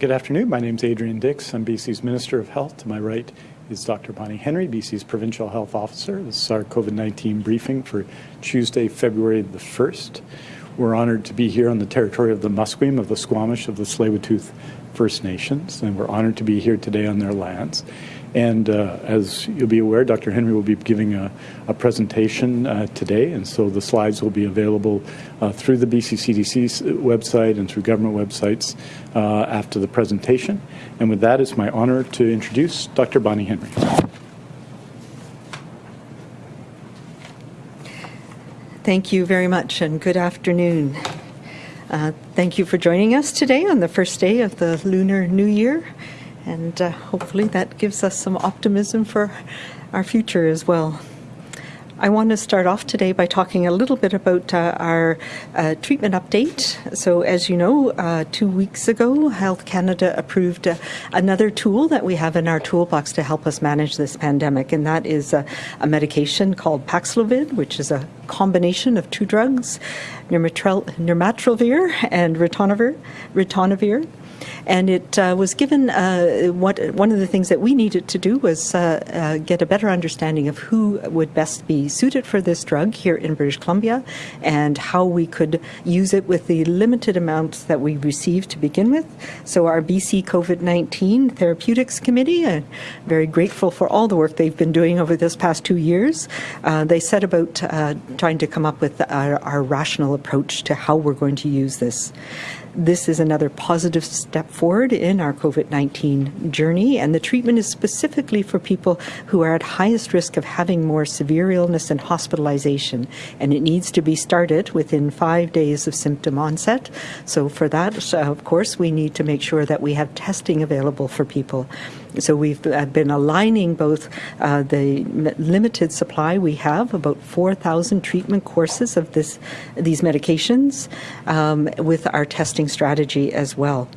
Good afternoon. My name is Adrian Dix. I'm BC's Minister of Health. To my right is Dr. Bonnie Henry, BC's Provincial Health Officer. This is our COVID-19 briefing for Tuesday, February the 1st. We're honored to be here on the territory of the Musqueam, of the Squamish, of the Tsleil-Waututh First Nations, and we're honored to be here today on their lands. And uh, as you'll be aware, Dr. Henry will be giving a, a presentation uh, today, and so the slides will be available uh, through the BCCDC website and through government websites uh, after the presentation. And with that, it's my honor to introduce Dr. Bonnie Henry. Thank you very much, and good afternoon. Uh, thank you for joining us today on the first day of the Lunar New Year and uh, hopefully that gives us some optimism for our future as well. I want to start off today by talking a little bit about uh, our uh, treatment update. So, as you know, uh, two weeks ago, Health Canada approved uh, another tool that we have in our toolbox to help us manage this pandemic, and that is a medication called Paxlovid, which is a combination of two drugs, nirmatrelvir and ritonavir. ritonavir and it uh, was given uh, what one of the things that we needed to do was uh, uh, get a better understanding of who would best be suited for this drug here in British Columbia and how we could use it with the limited amounts that we received to begin with. So our BC COVID-19 Therapeutics Committee, I'm very grateful for all the work they've been doing over this past two years. Uh, they set about uh, trying to come up with our, our rational approach to how we're going to use this this is another positive step forward in our COVID 19 journey, and the treatment is specifically for people who are at highest risk of having more severe illness and hospitalization. And it needs to be started within five days of symptom onset. So, for that, of course, we need to make sure that we have testing available for people. So we've uh, been aligning both uh, the limited supply we have, about 4,000 treatment courses of this these medications, um, with our testing strategy as well.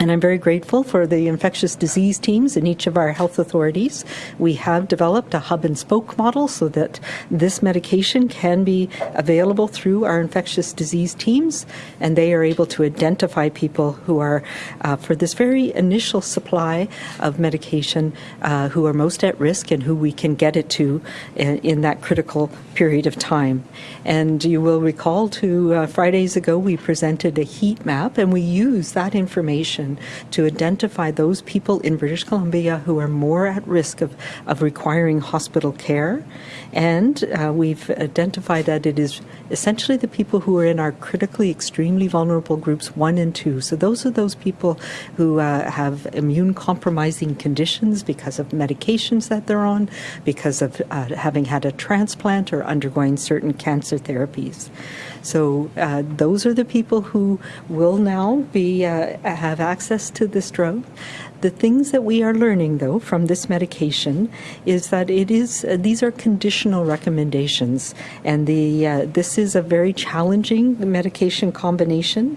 And I'm very grateful for the infectious disease teams in each of our health authorities. We have developed a hub and spoke model so that this medication can be available through our infectious disease teams, and they are able to identify people who are, uh, for this very initial supply of medication, uh, who are most at risk and who we can get it to in, in that critical period of time. And you will recall two uh, Fridays ago, we presented a heat map, and we use that information to identify those people in British Columbia who are more at risk of, of requiring hospital care. And uh, we've identified that it is essentially the people who are in our critically extremely vulnerable groups one and two. So those are those people who uh, have immune compromising conditions because of medications that they're on, because of uh, having had a transplant or undergoing certain cancer therapies. So uh, those are the people who will now be uh, have access to this drug. The things that we are learning, though, from this medication is that it is uh, these are conditional recommendations, and the uh, this is a very challenging medication combination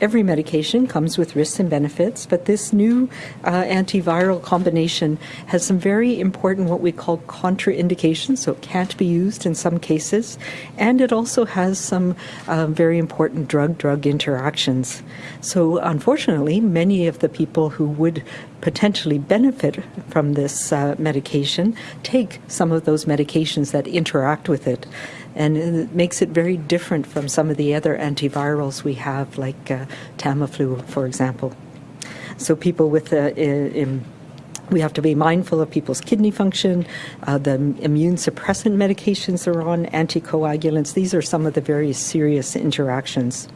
every medication comes with risks and benefits, but this new uh, antiviral combination has some very important what we call contraindications, so it can't be used in some cases, and it also has some uh, very important drug-drug interactions. So unfortunately, many of the people who would potentially benefit from this uh, medication take some of those medications that interact with it and it makes it very different from some of the other antivirals we have, like uh, Tamiflu, for example. So people with uh, in, we have to be mindful of people's kidney function, uh, the immune suppressant medications they're on, anticoagulants. These are some of the very serious interactions.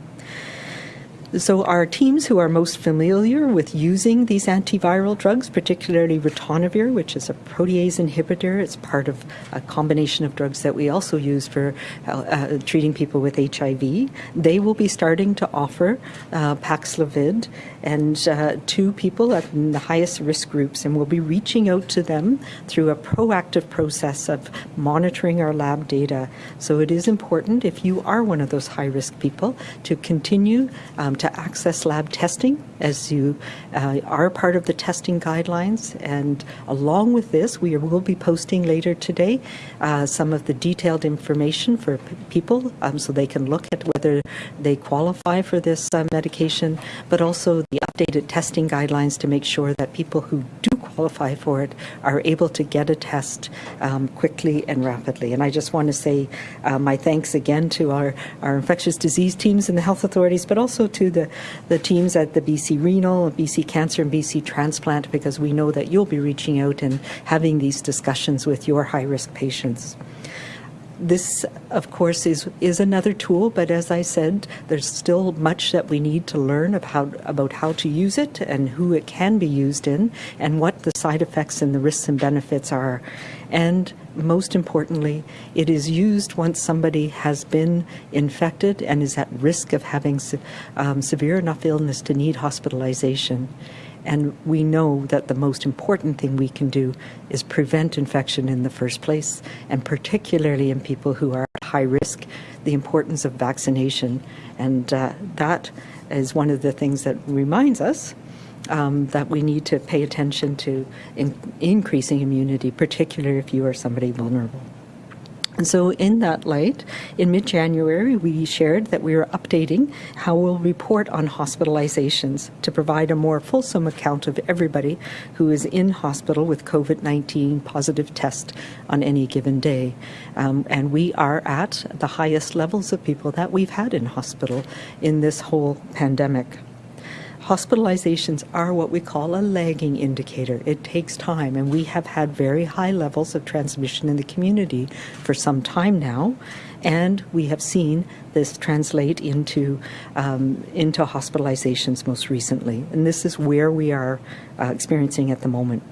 So our teams who are most familiar with using these antiviral drugs, particularly ritonavir, which is a protease inhibitor, it's part of a combination of drugs that we also use for uh, uh, treating people with HIV, they will be starting to offer uh, Paxlovid and uh, to people at the highest risk groups, and we'll be reaching out to them through a proactive process of monitoring our lab data. So it is important if you are one of those high risk people to continue um, to access lab testing as you uh, are part of the testing guidelines. And along with this, we will be posting later today uh, some of the detailed information for people um, so they can look at whether they qualify for this uh, medication, but also the updated testing guidelines to make sure that people who do qualify for it are able to get a test um, quickly and rapidly. And I just want to say uh, my thanks again to our, our infectious disease teams and the health authorities, but also to the, the teams at the BC Renal, BC Cancer, and BC Transplant, because we know that you'll be reaching out and having these discussions with your high risk patients. This, of course, is, is another tool, but as I said, there's still much that we need to learn about, about how to use it and who it can be used in and what the side effects and the risks and benefits are. And most importantly, it is used once somebody has been infected and is at risk of having se- um, severe enough illness to need hospitalization. And we know that the most important thing we can do is prevent infection in the first place, and particularly in people who are at high risk, the importance of vaccination. And uh, that is one of the things that reminds us um, that we need to pay attention to in- increasing immunity, particularly if you are somebody vulnerable. And so, in that light, in mid January, we shared that we were updating how we'll report on hospitalizations to provide a more fulsome account of everybody who is in hospital with COVID 19 positive test on any given day. Um, and we are at the highest levels of people that we've had in hospital in this whole pandemic hospitalizations are what we call a lagging indicator. It takes time, and we have had very high levels of transmission in the community for some time now, and we have seen this translate into um, into hospitalizations most recently, and this is where we are uh, experiencing at the moment.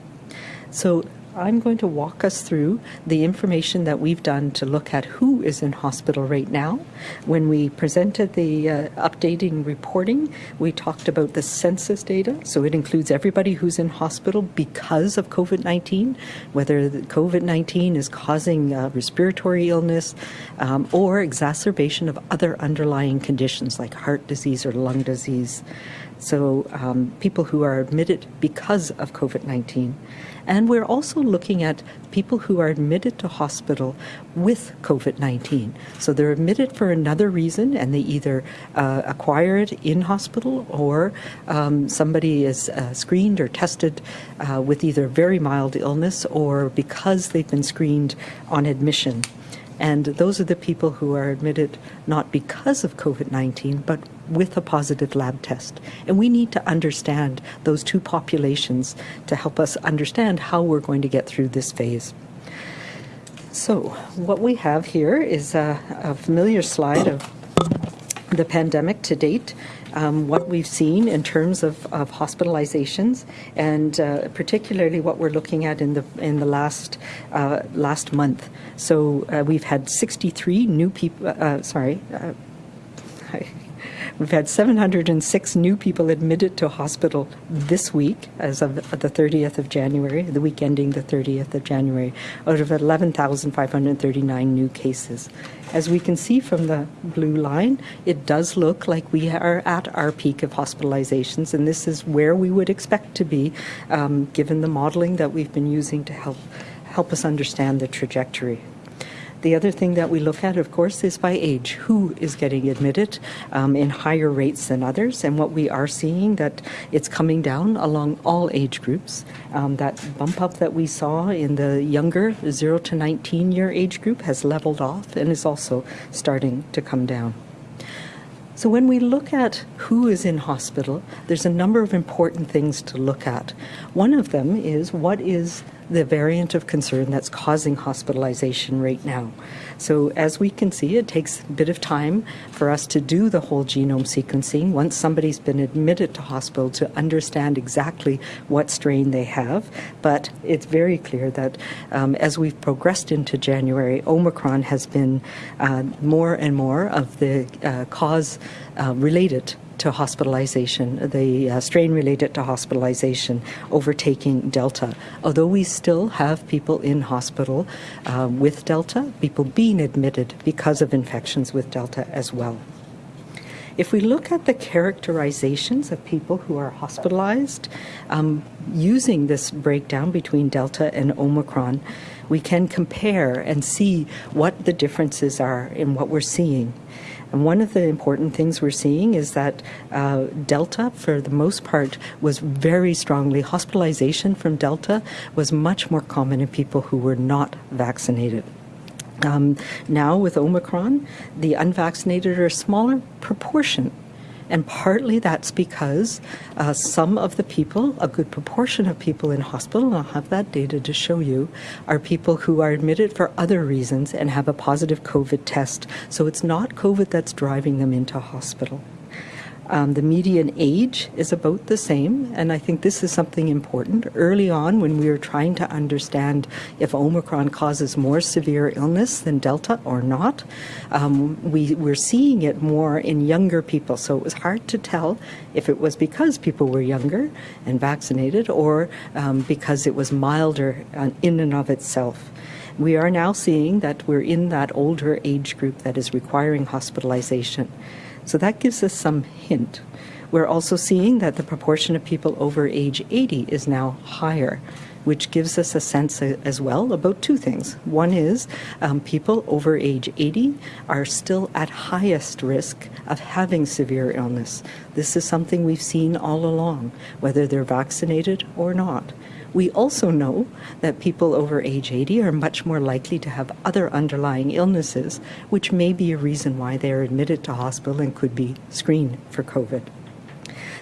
So I'm going to walk us through the information that we've done to look at who is in hospital right now. When we presented the uh, updating reporting, we talked about the census data. So it includes everybody who's in hospital because of COVID 19, whether COVID 19 is causing uh, respiratory illness um, or exacerbation of other underlying conditions like heart disease or lung disease. So, um, people who are admitted because of COVID 19. And we're also looking at people who are admitted to hospital with COVID 19. So they're admitted for another reason and they either uh, acquire it in hospital or um, somebody is uh, screened or tested uh, with either very mild illness or because they've been screened on admission. And those are the people who are admitted not because of COVID 19, but with a positive lab test. And we need to understand those two populations to help us understand how we're going to get through this phase. So, what we have here is a, a familiar slide of the pandemic to date. Um, what we've seen in terms of, of hospitalizations, and uh, particularly what we're looking at in the in the last uh, last month. So uh, we've had 63 new people. uh, sorry. uh, We've had 706 new people admitted to hospital this week, as of the 30th of January, the week ending the 30th of January, out of 11,539 new cases. As we can see from the blue line, it does look like we are at our peak of hospitalizations, and this is where we would expect to be, um, given the modeling that we've been using to help help us understand the trajectory. The other thing that we look at, of course, is by age. Who is getting admitted um, in higher rates than others? And what we are seeing that it's coming down along all age groups. Um, that bump up that we saw in the younger 0 to 19 year age group has leveled off and is also starting to come down. So, when we look at who is in hospital, there's a number of important things to look at. One of them is what is the variant of concern that's causing hospitalization right now. So, as we can see, it takes a bit of time for us to do the whole genome sequencing once somebody's been admitted to hospital to understand exactly what strain they have. But it's very clear that um, as we've progressed into January, Omicron has been uh, more and more of the uh, cause uh, related to hospitalization, the uh, strain related to hospitalization overtaking Delta. Although we still have people in hospital uh, with Delta, people being admitted because of infections with Delta as well. If we look at the characterizations of people who are hospitalized, um, using this breakdown between Delta and Omicron, we can compare and see what the differences are in what we're seeing. And one of the important things we're seeing is that uh, Delta, for the most part, was very strongly, hospitalization from Delta was much more common in people who were not vaccinated. Um, now, with Omicron, the unvaccinated are a smaller proportion and partly that's because uh, some of the people, a good proportion of people in hospital, and I'll have that data to show you, are people who are admitted for other reasons and have a positive COVID test. So it's not COVID that's driving them into hospital. Um, the median age is about the same, and I think this is something important. Early on, when we were trying to understand if Omicron causes more severe illness than Delta or not, um, we were seeing it more in younger people. So it was hard to tell if it was because people were younger and vaccinated or um, because it was milder uh, in and of itself. We are now seeing that we're in that older age group that is requiring hospitalization. So that gives us some hint. We're also seeing that the proportion of people over age 80 is now higher, which gives us a sense as well about two things. One is um, people over age 80 are still at highest risk of having severe illness. This is something we've seen all along, whether they're vaccinated or not. We also know that people over age 80 are much more likely to have other underlying illnesses, which may be a reason why they are admitted to hospital and could be screened for COVID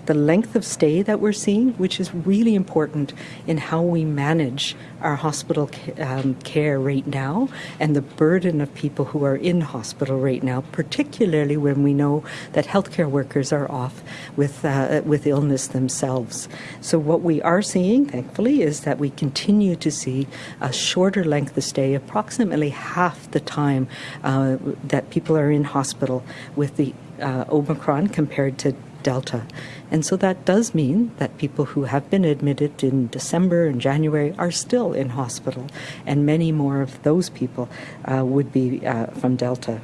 the length of stay that we're seeing, which is really important in how we manage our hospital um, care right now and the burden of people who are in hospital right now, particularly when we know that healthcare workers are off with, uh, with illness themselves. So what we are seeing, thankfully, is that we continue to see a shorter length of stay, approximately half the time uh, that people are in hospital with the uh, Omicron compared to Delta. And so that does mean that people who have been admitted in December and January are still in hospital, and many more of those people uh, would be uh, from Delta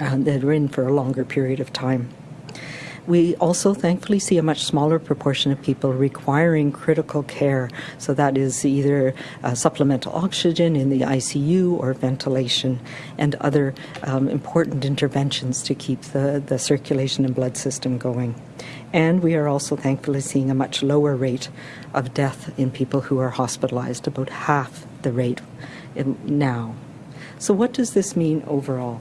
uh, that are in for a longer period of time. We also thankfully see a much smaller proportion of people requiring critical care. So that is either uh, supplemental oxygen in the ICU or ventilation and other um, important interventions to keep the, the circulation and blood system going. And we are also thankfully seeing a much lower rate of death in people who are hospitalized, about half the rate now. So, what does this mean overall?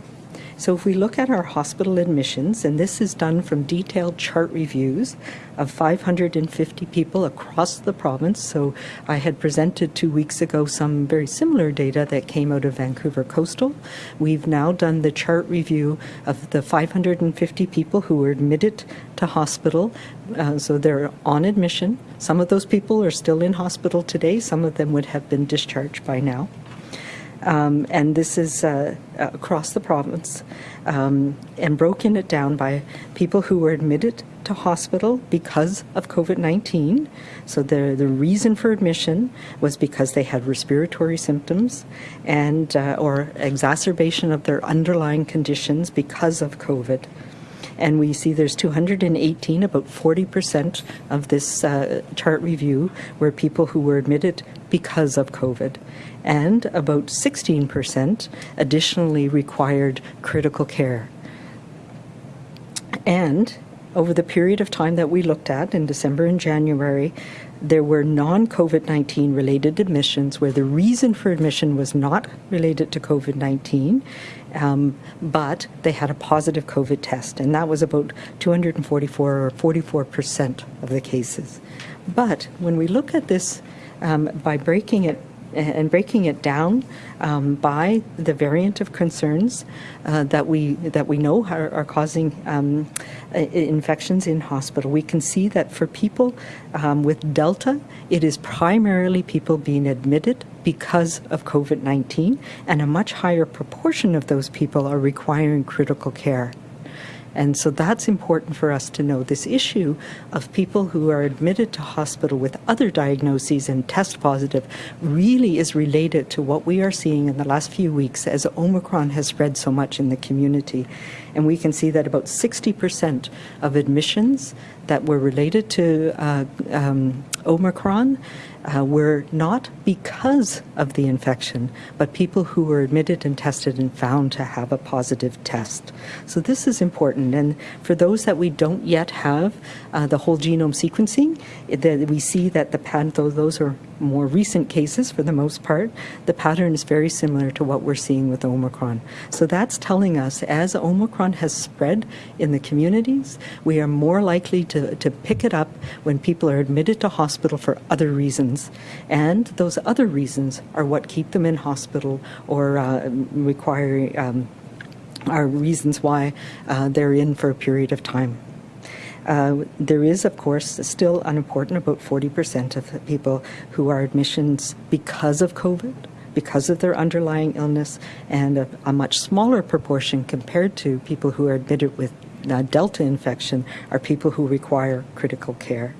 So if we look at our hospital admissions, and this is done from detailed chart reviews of 550 people across the province. So I had presented two weeks ago some very similar data that came out of Vancouver Coastal. We've now done the chart review of the 550 people who were admitted to hospital. Uh, so they're on admission. Some of those people are still in hospital today. Some of them would have been discharged by now. Um, and this is uh, across the province, um, and broken it down by people who were admitted to hospital because of COVID 19. So the, the reason for admission was because they had respiratory symptoms and uh, or exacerbation of their underlying conditions because of COVID and we see there's 218, about 40% of this uh, chart review were people who were admitted because of COVID and about 16% additionally required critical care. And over the period of time that we looked at in December and January, there were non COVID 19 related admissions where the reason for admission was not related to COVID 19, um, but they had a positive COVID test, and that was about 244 or 44 percent of the cases. But when we look at this um, by breaking it and breaking it down um, by the variant of concerns uh, that we that we know are, are causing um, infections in hospital. We can see that for people um, with Delta, it is primarily people being admitted because of COVID-19, and a much higher proportion of those people are requiring critical care. And so that's important for us to know. This issue of people who are admitted to hospital with other diagnoses and test positive really is related to what we are seeing in the last few weeks as Omicron has spread so much in the community. And we can see that about 60% of admissions that were related to uh, um, Omicron uh, were not because of the infection, but people who were admitted and tested and found to have a positive test. So this is important. And for those that we don't yet have uh, the whole genome sequencing, that we see that the though those are more recent cases for the most part, the pattern is very similar to what we're seeing with Omicron. So that's telling us as Omicron has spread in the communities, we are more likely to, to pick it up when people are admitted to hospital for other reasons. And those other reasons are what keep them in hospital or uh, require. Um, are reasons why uh, they're in for a period of time. Uh, there is, of course, still unimportant about 40% of people who are admissions because of COVID, because of their underlying illness, and a, a much smaller proportion compared to people who are admitted with uh, Delta infection are people who require critical care.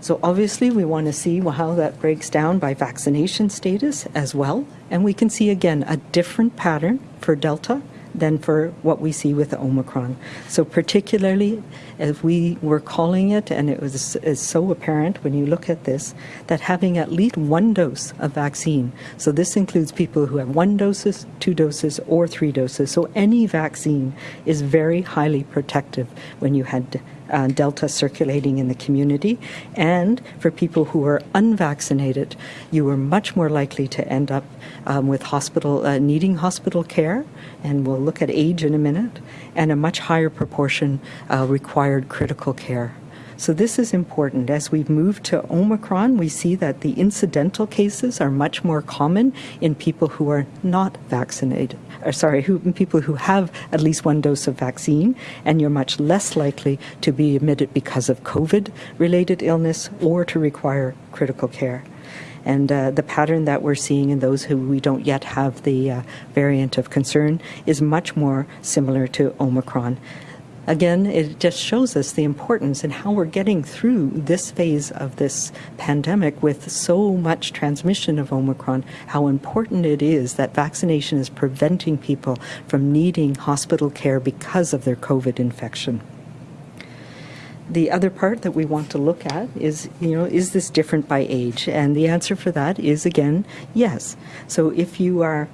So obviously we want to see how that breaks down by vaccination status as well. And we can see again a different pattern for Delta than for what we see with Omicron. So particularly as we were calling it, and it was is so apparent when you look at this, that having at least one dose of vaccine, so this includes people who have one doses, two doses, or three doses. So any vaccine is very highly protective when you had uh, Delta circulating in the community. And for people who are unvaccinated, you were much more likely to end up um, with hospital uh, needing hospital care, and we'll look at age in a minute, and a much higher proportion uh, required critical care. So this is important. As we've moved to Omicron, we see that the incidental cases are much more common in people who are not vaccinated. Or sorry, who, people who have at least one dose of vaccine, and you're much less likely to be admitted because of COVID-related illness or to require critical care. And uh, the pattern that we're seeing in those who we don't yet have the uh, variant of concern is much more similar to Omicron. Again, it just shows us the importance and how we're getting through this phase of this pandemic with so much transmission of Omicron, how important it is that vaccination is preventing people from needing hospital care because of their COVID infection the other part that we want to look at is, you know, is this different by age? And the answer for that is, again, yes. So if you are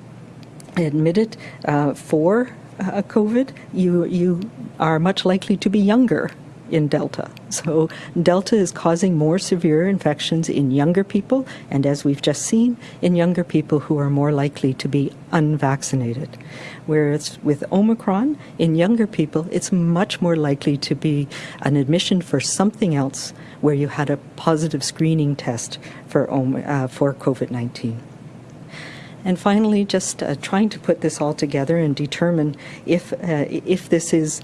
admitted uh, for uh, COVID, you, you are much likely to be younger in Delta. So Delta is causing more severe infections in younger people, and as we've just seen, in younger people who are more likely to be unvaccinated. Whereas with Omicron, in younger people, it's much more likely to be an admission for something else where you had a positive screening test for, uh, for COVID-19. And finally, just uh, trying to put this all together and determine if, uh, if this is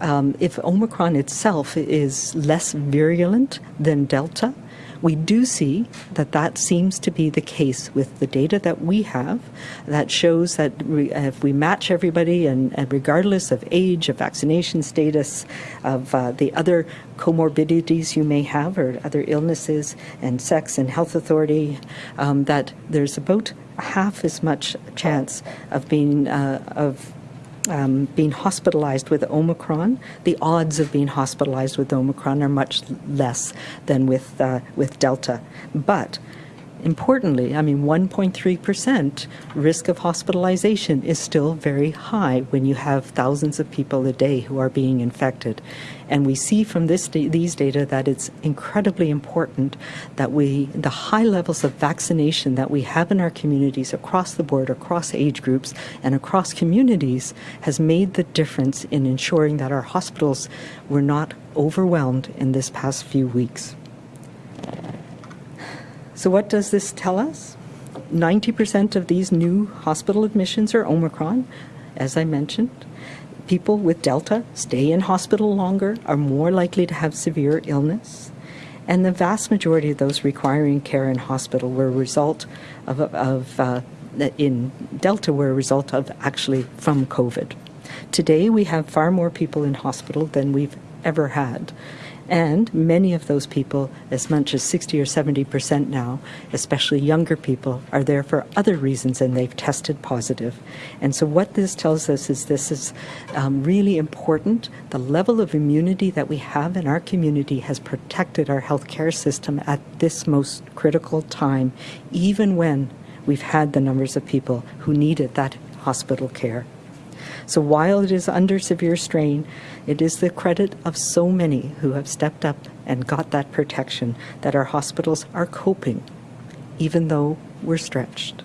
um, if Omicron itself is less virulent than Delta, we do see that that seems to be the case with the data that we have that shows that if we match everybody and, and regardless of age, of vaccination status, of uh, the other comorbidities you may have or other illnesses and sex and health authority, um, that there's about half as much chance of being uh, of um, being hospitalized with Omicron, the odds of being hospitalized with Omicron are much less than with uh, with Delta. But Importantly, I mean, 1.3% risk of hospitalization is still very high when you have thousands of people a day who are being infected. And we see from this these data that it's incredibly important that we, the high levels of vaccination that we have in our communities across the board, across age groups, and across communities has made the difference in ensuring that our hospitals were not overwhelmed in this past few weeks. So what does this tell us? 90% of these new hospital admissions are Omicron, as I mentioned. People with Delta stay in hospital longer, are more likely to have severe illness, and the vast majority of those requiring care in hospital were a result of, of uh, in Delta were a result of actually from COVID. Today we have far more people in hospital than we've ever had. And many of those people, as much as 60 or 70 percent now, especially younger people, are there for other reasons and they've tested positive. And so, what this tells us is this is um, really important. The level of immunity that we have in our community has protected our healthcare system at this most critical time, even when we've had the numbers of people who needed that hospital care. So while it is under severe strain, it is the credit of so many who have stepped up and got that protection that our hospitals are coping, even though we're stretched.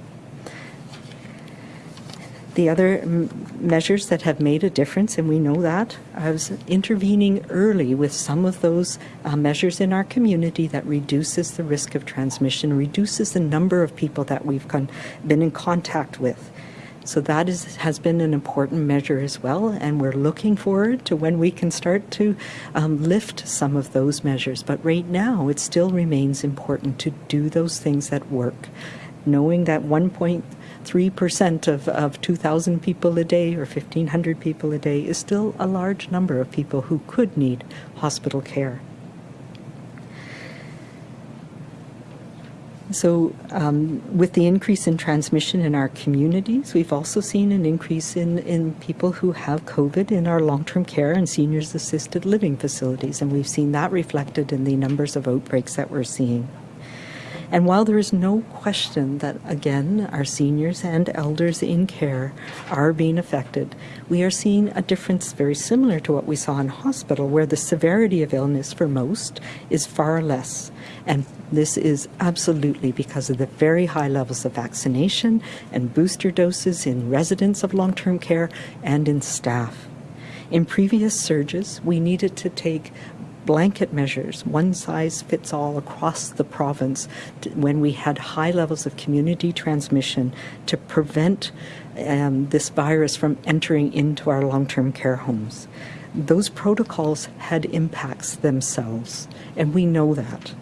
The other measures that have made a difference, and we know that, that, is intervening early with some of those uh, measures in our community that reduces the risk of transmission, reduces the number of people that we've been in contact with. So that is, has been an important measure as well, and we're looking forward to when we can start to um, lift some of those measures. But right now, it still remains important to do those things that work, knowing that 1.3% of, of 2,000 people a day or 1,500 people a day is still a large number of people who could need hospital care. So, um, with the increase in transmission in our communities, we've also seen an increase in, in people who have COVID in our long term care and seniors assisted living facilities, and we've seen that reflected in the numbers of outbreaks that we're seeing. And while there is no question that, again, our seniors and elders in care are being affected, we are seeing a difference very similar to what we saw in hospital, where the severity of illness for most is far less. And this is absolutely because of the very high levels of vaccination and booster doses in residents of long term care and in staff. In previous surges, we needed to take blanket measures, one size fits all across the province, when we had high levels of community transmission to prevent um, this virus from entering into our long term care homes. Those protocols had impacts themselves, and we know that.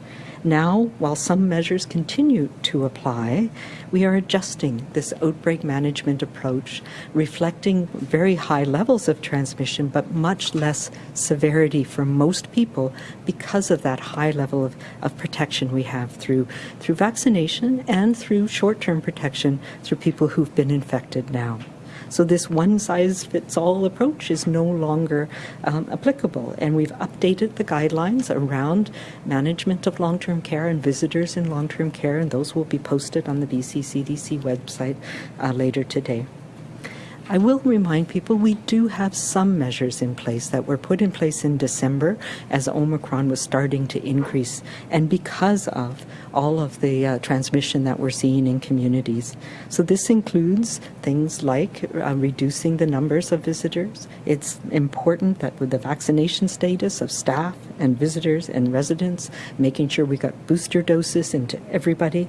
Now, while some measures continue to apply, we are adjusting this outbreak management approach, reflecting very high levels of transmission, but much less severity for most people because of that high level of, of protection we have through, through vaccination and through short term protection through people who've been infected now. So this one size fits all approach is no longer um, applicable. And we've updated the guidelines around management of long term care and visitors in long term care, and those will be posted on the BC CDC website uh, later today. I will remind people we do have some measures in place that were put in place in December as Omicron was starting to increase, and because of all of the uh, transmission that we're seeing in communities. So, this includes things like uh, reducing the numbers of visitors. It's important that with the vaccination status of staff and visitors and residents, making sure we got booster doses into everybody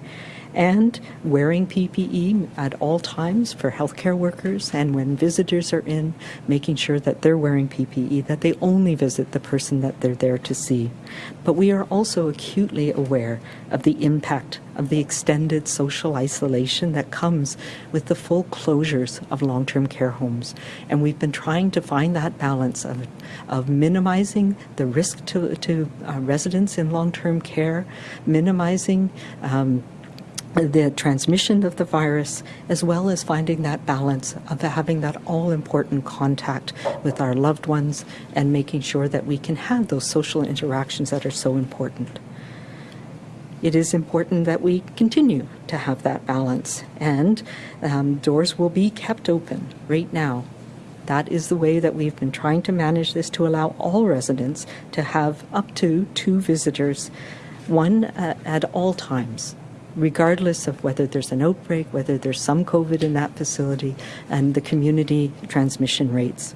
and wearing PPE at all times for healthcare workers and when visitors are in, making sure that they're wearing PPE, that they only visit the person that they're there to see. But we are also acutely aware of the impact of the extended social isolation that comes with the full closures of long term care homes. And we've been trying to find that balance of, of minimizing the risk to, to uh, residents in long term care, minimizing um, the transmission of the virus, as well as finding that balance of having that all important contact with our loved ones and making sure that we can have those social interactions that are so important. It is important that we continue to have that balance, and um, doors will be kept open right now. That is the way that we've been trying to manage this to allow all residents to have up to two visitors, one uh, at all times regardless of whether there's an outbreak, whether there's some COVID in that facility, and the community transmission rates.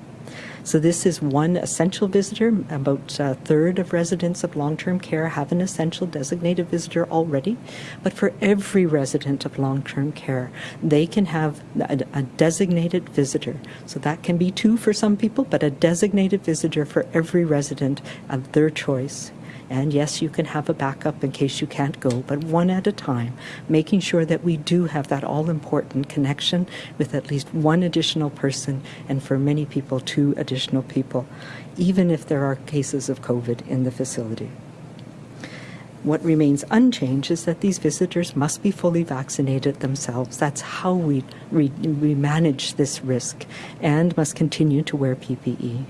So this is one essential visitor. About a third of residents of long-term care have an essential designated visitor already. But for every resident of long-term care, they can have a, a designated visitor. So that can be two for some people, but a designated visitor for every resident of their choice. And yes, you can have a backup in case you can't go, but one at a time, making sure that we do have that all important connection with at least one additional person, and for many people, two additional people. even if there are cases of COVID in the facility. What remains unchanged is that these visitors must be fully vaccinated themselves. That's how we, we, we manage this risk and must continue to wear PPE.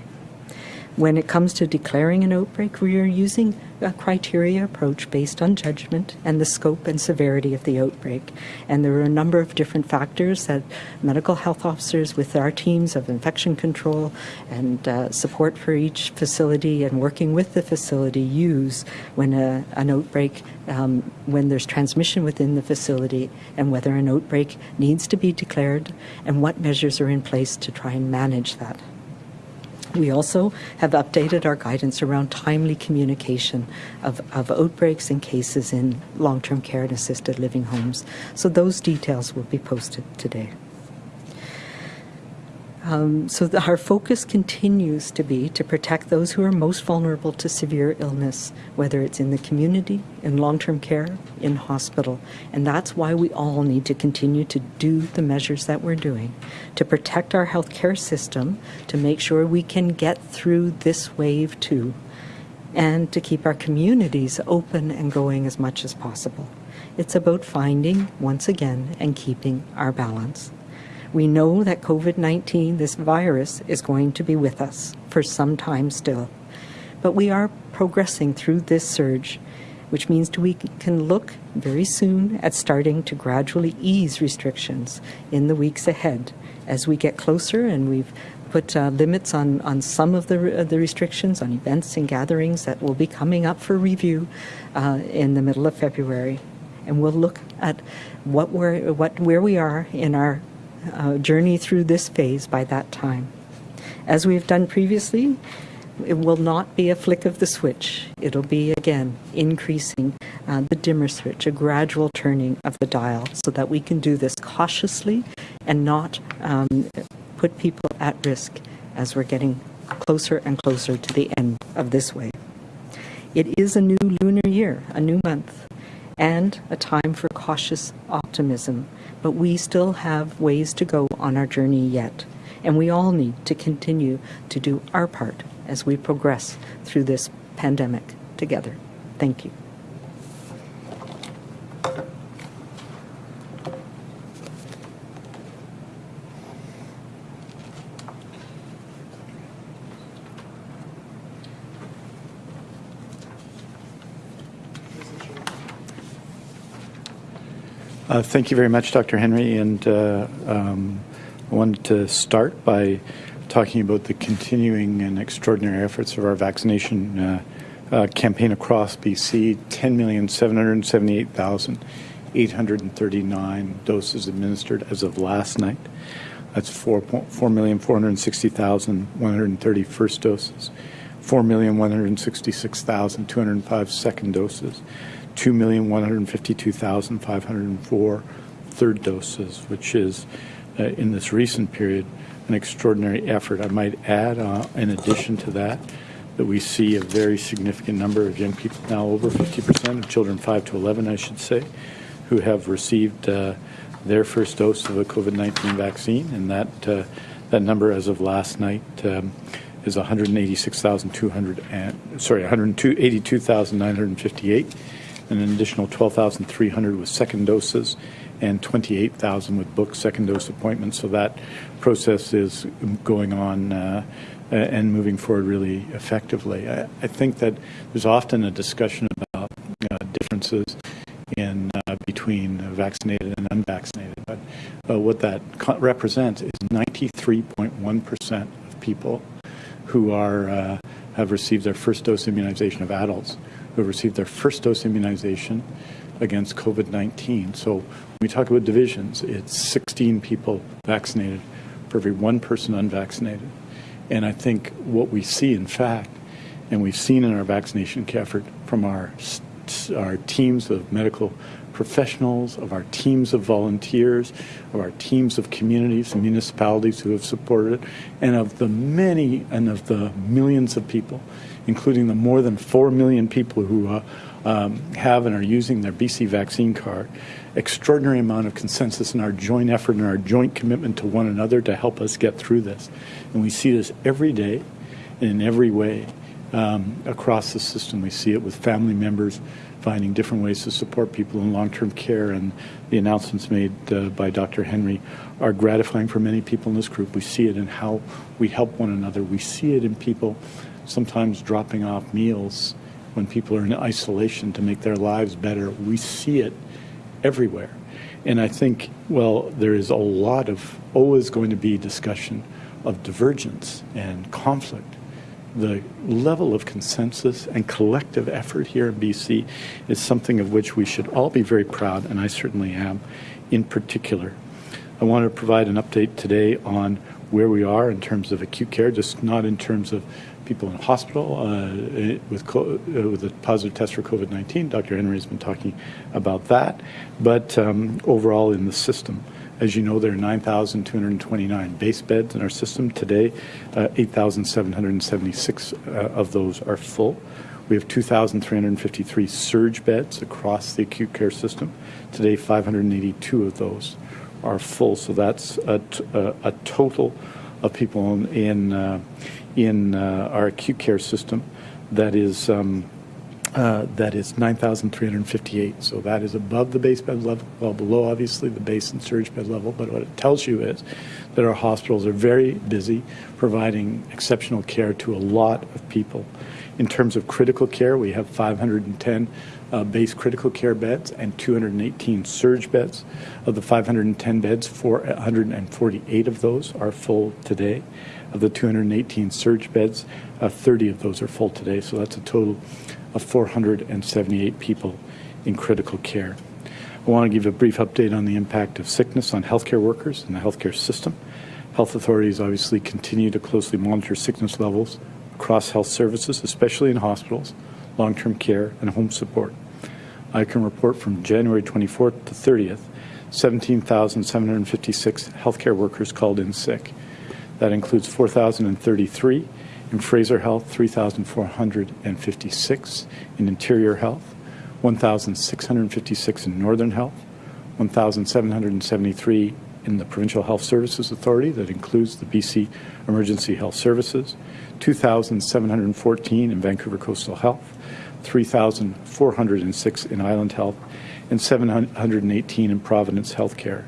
When it comes to declaring an outbreak, we are using a criteria approach based on judgment and the scope and severity of the outbreak. And there are a number of different factors that medical health officers with our teams of infection control and uh, support for each facility and working with the facility use when a, an outbreak, um, when there's transmission within the facility and whether an outbreak needs to be declared and what measures are in place to try and manage that. We also have updated our guidance around timely communication of, of outbreaks and cases in long-term care and assisted living homes. So those details will be posted today. Um, so the, our focus continues to be to protect those who are most vulnerable to severe illness, whether it's in the community, in long-term care, in hospital. And that's why we all need to continue to do the measures that we're doing to protect our healthcare system, to make sure we can get through this wave too, and to keep our communities open and going as much as possible. It's about finding, once again, and keeping our balance. We know that COVID 19, this virus, is going to be with us for some time still. But we are progressing through this surge, which means we can look very soon at starting to gradually ease restrictions in the weeks ahead as we get closer and we've put uh, limits on, on some of the, uh, the restrictions on events and gatherings that will be coming up for review uh, in the middle of February. And we'll look at what we're, what, where we are in our uh, journey through this phase by that time. As we've done previously, it will not be a flick of the switch. It'll be, again, increasing uh, the dimmer switch, a gradual turning of the dial, so that we can do this cautiously and not um, put people at risk as we're getting closer and closer to the end of this wave. It is a new lunar year, a new month, and a time for cautious optimism but we still have ways to go on our journey yet. And we all need to continue to do our part as we progress through this pandemic together. Thank you. Uh, thank you very much, Dr. Henry. And uh, um, I wanted to start by talking about the continuing and extraordinary efforts of our vaccination uh, uh campaign across BC 10,778,839 doses administered as of last night. That's 4,460,130 first doses, 4,166,205 second doses. 2,152,504 third doses, which is, uh, in this recent period, an extraordinary effort. I might add, uh, in addition to that, that we see a very significant number of young people now, over 50% of children 5 to 11, I should say, who have received uh, their first dose of a COVID-19 vaccine, and that uh, that number as of last night um, is 186,200 sorry 182,958 and an additional 12,300 with second doses and 28,000 with booked second dose appointments. So that process is going on uh, and moving forward really effectively. I, I, think that there's often a discussion about uh, differences in uh, between vaccinated and unvaccinated, but uh, what that represents is 93.1% of people who are uh, have received their first dose immunization of adults who have received their first dose immunization against COVID 19. So when we talk about divisions, it's 16 people vaccinated for every one person unvaccinated. And I think what we see, in fact, and we've seen in our vaccination effort from our, our teams of medical professionals, of our teams of volunteers, of our teams of communities and municipalities who have supported it, and of the many and of the millions of people including the more than 4 million people who uh, um, have and are using their BC vaccine card, extraordinary amount of consensus in our joint effort and our joint commitment to one another to help us get through this. And we see this every day, in every way um, across the system. We see it with family members finding different ways to support people in long-term care, and the announcements made uh, by Dr. Henry are gratifying for many people in this group. We see it in how we help one another. We see it in people sometimes dropping off meals when people are in isolation to make their lives better. We see it everywhere. And I think, well, there is a lot of always going to be discussion of divergence and conflict the level of consensus and collective effort here in BC is something of which we should all be very proud, and I certainly am in particular. I want to provide an update today on where we are in terms of acute care, just not in terms of people in hospital uh, with, uh, with a positive test for COVID-19. Dr. Henry has been talking about that, but um, overall in the system. As you know, there are 9,229 base beds in our system. Today, uh, 8,776 uh, of those are full. We have 2,353 surge beds across the acute care system. Today, 582 of those are full. So that's a, a total of people in, in, uh, in uh, our acute care system that is um, uh, that is 9,358. So that is above the base bed level, well below obviously the base and surge bed level. But what it tells you is that our hospitals are very busy providing exceptional care to a lot of people. In terms of critical care, we have 510 uh, base critical care beds and 218 surge beds. Of the 510 beds, 448 of those are full today. Of the 218 surge beds, uh, 30 of those are full today. So that's a total of 478 people in critical care. I want to give a brief update on the impact of sickness on healthcare workers and the healthcare system. Health authorities obviously continue to closely monitor sickness levels across health services, especially in hospitals, long-term care, and home support. I can report from January 24th to 30th, 17,756 healthcare workers called in sick. That includes 4,033 in Fraser Health, 3,456. In Interior Health, 1,656 in Northern Health, 1,773 in the Provincial Health Services Authority, that includes the BC Emergency Health Services, 2,714 in Vancouver Coastal Health, 3,406 in Island Health, and 718 in Providence Healthcare.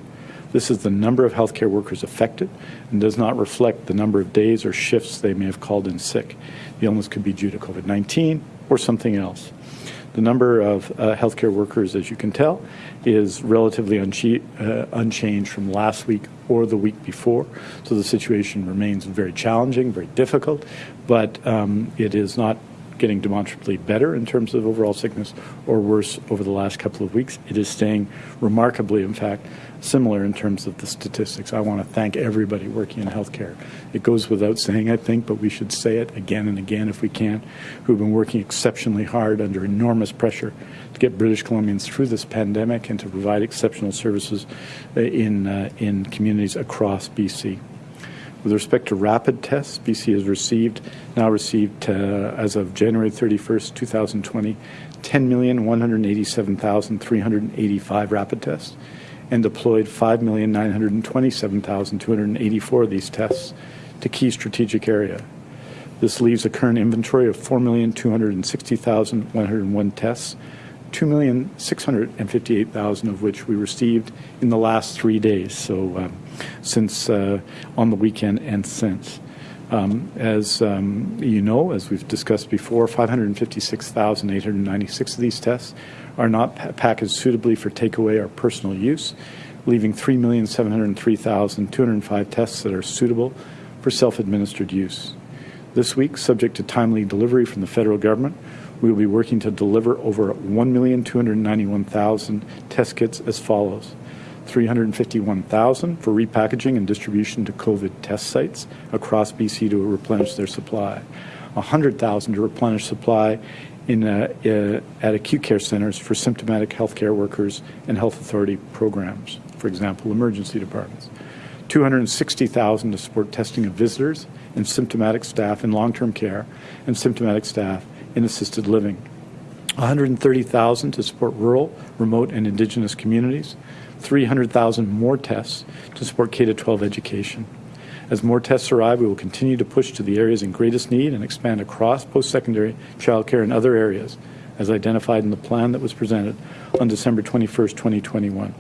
This is the number of healthcare workers affected and does not reflect the number of days or shifts they may have called in sick. The illness could be due to COVID-19 or something else. The number of uh, healthcare workers, as you can tell, is relatively uh, unchanged from last week or the week before. So the situation remains very challenging, very difficult, but um, it is not getting demonstrably better in terms of overall sickness or worse over the last couple of weeks. It is staying remarkably, in fact, similar in terms of the statistics. I want to thank everybody working in healthcare. It goes without saying, I think, but we should say it again and again if we can, who've been working exceptionally hard under enormous pressure to get British Columbians through this pandemic and to provide exceptional services uh, in, uh, in communities across BC. With respect to rapid tests, BC has received, now received, uh, as of January 31st, 2020, 10,187,385 rapid tests and deployed 5,927,284 of these tests to key strategic area. This leaves a current inventory of 4,260,101 tests 2,658,000 of which we received in the last three days, so um, since uh, on the weekend and since. Um, as um, you know, as we've discussed before, 556,896 of these tests are not pa packaged suitably for takeaway or personal use, leaving 3,703,205 tests that are suitable for self-administered use. This week, subject to timely delivery from the federal government, we will be working to deliver over 1,291,000 test kits as follows. 351,000 for repackaging and distribution to COVID test sites across BC to replenish their supply. 100,000 to replenish supply in, uh, uh, at acute care centers for symptomatic healthcare workers and health authority programs, for example, emergency departments. 260,000 to support testing of visitors and symptomatic staff in long-term care and symptomatic staff in assisted living. 130,000 to support rural, remote, and indigenous communities. 300,000 more tests to support K-12 education. As more tests arrive, we will continue to push to the areas in greatest need and expand across post-secondary childcare and other areas, as identified in the plan that was presented on December 21, 2021.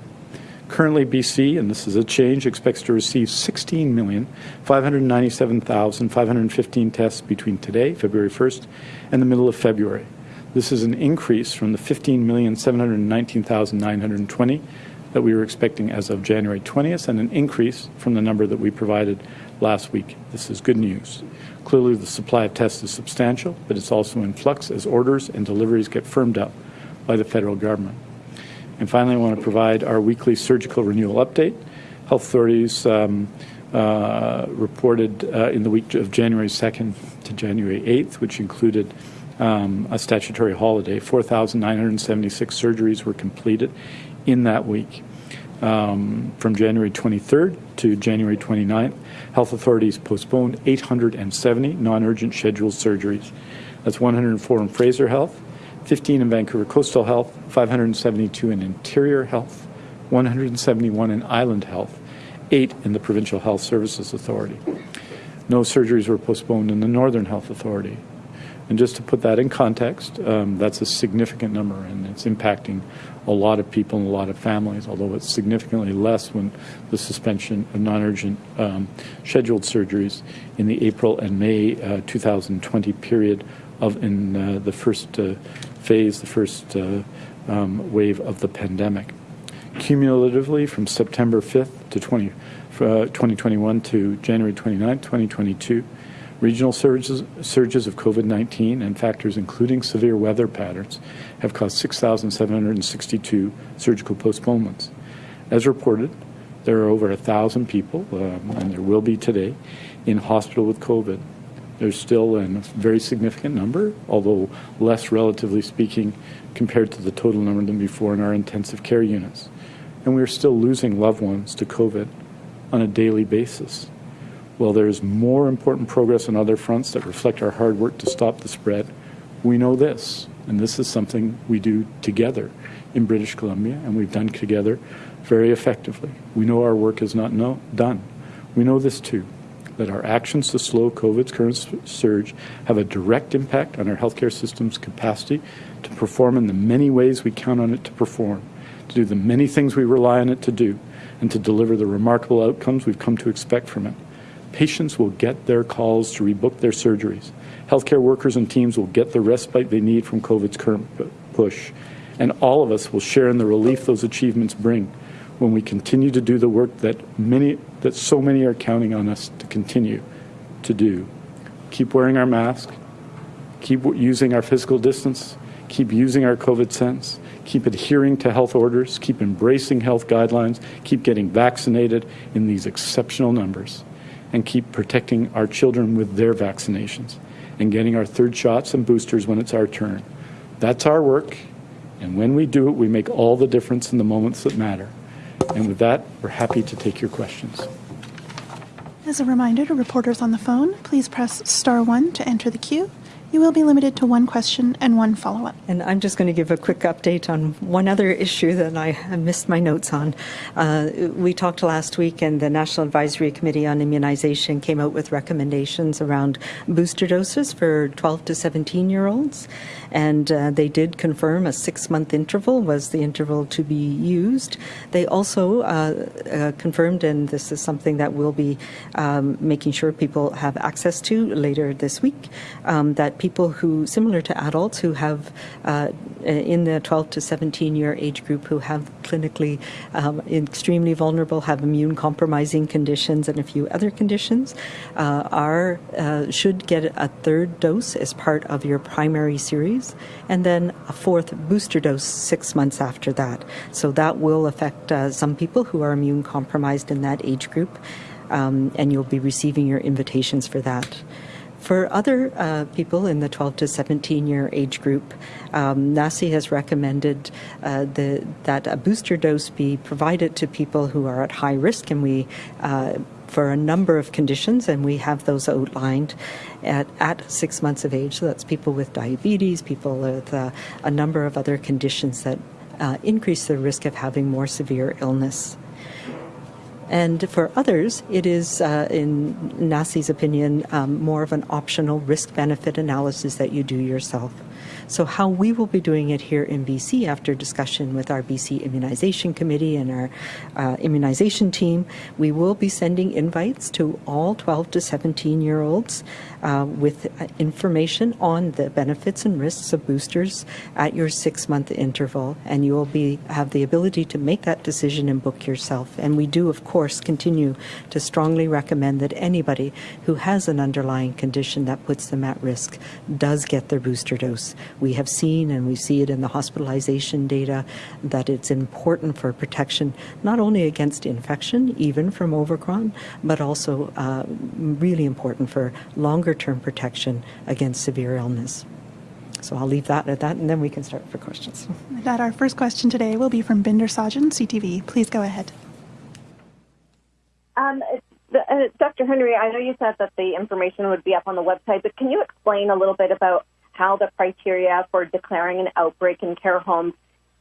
Currently, BC, and this is a change, expects to receive 16,597,515 tests between today, February 1st, and the middle of February. This is an increase from the 15,719,920 that we were expecting as of January 20th and an increase from the number that we provided last week. This is good news. Clearly, the supply of tests is substantial, but it's also in flux as orders and deliveries get firmed up by the federal government. And finally, I want to provide our weekly surgical renewal update. Health authorities um, uh, reported uh, in the week of January 2nd to January 8th, which included um, a statutory holiday, 4,976 surgeries were completed in that week. Um, from January 23rd to January 29th, health authorities postponed 870 non-urgent scheduled surgeries. That's 104 in Fraser Health, 15 in Vancouver Coastal Health, 572 in Interior Health, 171 in Island Health, 8 in the Provincial Health Services Authority. No surgeries were postponed in the Northern Health Authority. And just to put that in context, um, that's a significant number, and it's impacting a lot of people and a lot of families, although it's significantly less when the suspension of non-urgent um, scheduled surgeries in the April and May uh, 2020 period of in uh, the first uh, phase, the first uh, um, wave of the pandemic. Cumulatively, from September 5th to 20, uh, 2021 to January 29, 2022, Regional surges, surges of COVID 19 and factors including severe weather patterns have caused 6,762 surgical postponements. As reported, there are over 1,000 people, um, and there will be today, in hospital with COVID. There's still a very significant number, although less relatively speaking compared to the total number than before in our intensive care units. And we're still losing loved ones to COVID on a daily basis. While there's more important progress on other fronts that reflect our hard work to stop the spread. We know this, and this is something we do together in British Columbia, and we've done together very effectively. We know our work is not no, done. We know this too, that our actions to slow COVID's current surge have a direct impact on our healthcare system's capacity to perform in the many ways we count on it to perform, to do the many things we rely on it to do, and to deliver the remarkable outcomes we've come to expect from it. Patients will get their calls to rebook their surgeries. Healthcare workers and teams will get the respite they need from COVID's current push. And all of us will share in the relief those achievements bring when we continue to do the work that many that so many are counting on us to continue to do. Keep wearing our mask, keep using our physical distance, keep using our COVID sense, keep adhering to health orders, keep embracing health guidelines, keep getting vaccinated in these exceptional numbers. And keep protecting our children with their vaccinations and getting our third shots and boosters when it's our turn. That's our work, and when we do it, we make all the difference in the moments that matter. And with that, we're happy to take your questions. As a reminder to reporters on the phone, please press star one to enter the queue. You will be limited to one question and one follow up. And I'm just going to give a quick update on one other issue that I missed my notes on. Uh, we talked last week, and the National Advisory Committee on Immunization came out with recommendations around booster doses for 12 to 17 year olds. And uh, they did confirm a six month interval was the interval to be used. They also uh, uh confirmed, and this is something that we'll be um, making sure people have access to later this week, um, that people who, similar to adults, who have uh, in the 12 to 17 year age group who have clinically um, extremely vulnerable, have immune compromising conditions, and a few other conditions, uh, are should get a third dose as part of your primary series, and then a fourth booster dose six months after that. So that will affect uh, some people who are immune compromised in that age group, um, and you'll be receiving your invitations for that. For other uh, people in the 12 to 17 year age group, um, NACI has recommended uh, the, that a booster dose be provided to people who are at high risk, and we uh, for a number of conditions, and we have those outlined at, at six months of age. So that's people with diabetes, people with uh, a number of other conditions that uh, increase the risk of having more severe illness. And for others, it is, uh, in NACI's opinion, um, more of an optional risk benefit analysis that you do yourself. So, how we will be doing it here in BC after discussion with our BC Immunization Committee and our uh, immunization team, we will be sending invites to all 12 to 17 year olds uh, with uh, information on the benefits and risks of boosters at your six month interval. And you will be have the ability to make that decision and book yourself. And we do, of course, continue to strongly recommend that anybody who has an underlying condition that puts them at risk does get their booster dose. We have seen, and we see it in the hospitalization data, that it's important for protection not only against infection, even from Omicron, but also uh, really important for longer term protection against severe illness. So I'll leave that at that, and then we can start for questions. With that, our first question today will be from Bhinder Sajan, CTV. Please go ahead. Um, uh, Dr. Henry, I know you said that the information would be up on the website, but can you explain a little bit about how the criteria for declaring an outbreak in care homes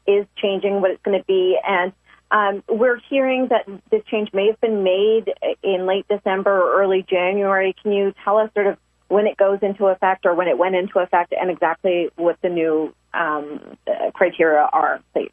is changing, what it's going to be. And um, we're hearing that this change may have been made in late December or early January. Can you tell us sort of when it goes into effect or when it went into effect and exactly what the new um, criteria are, please?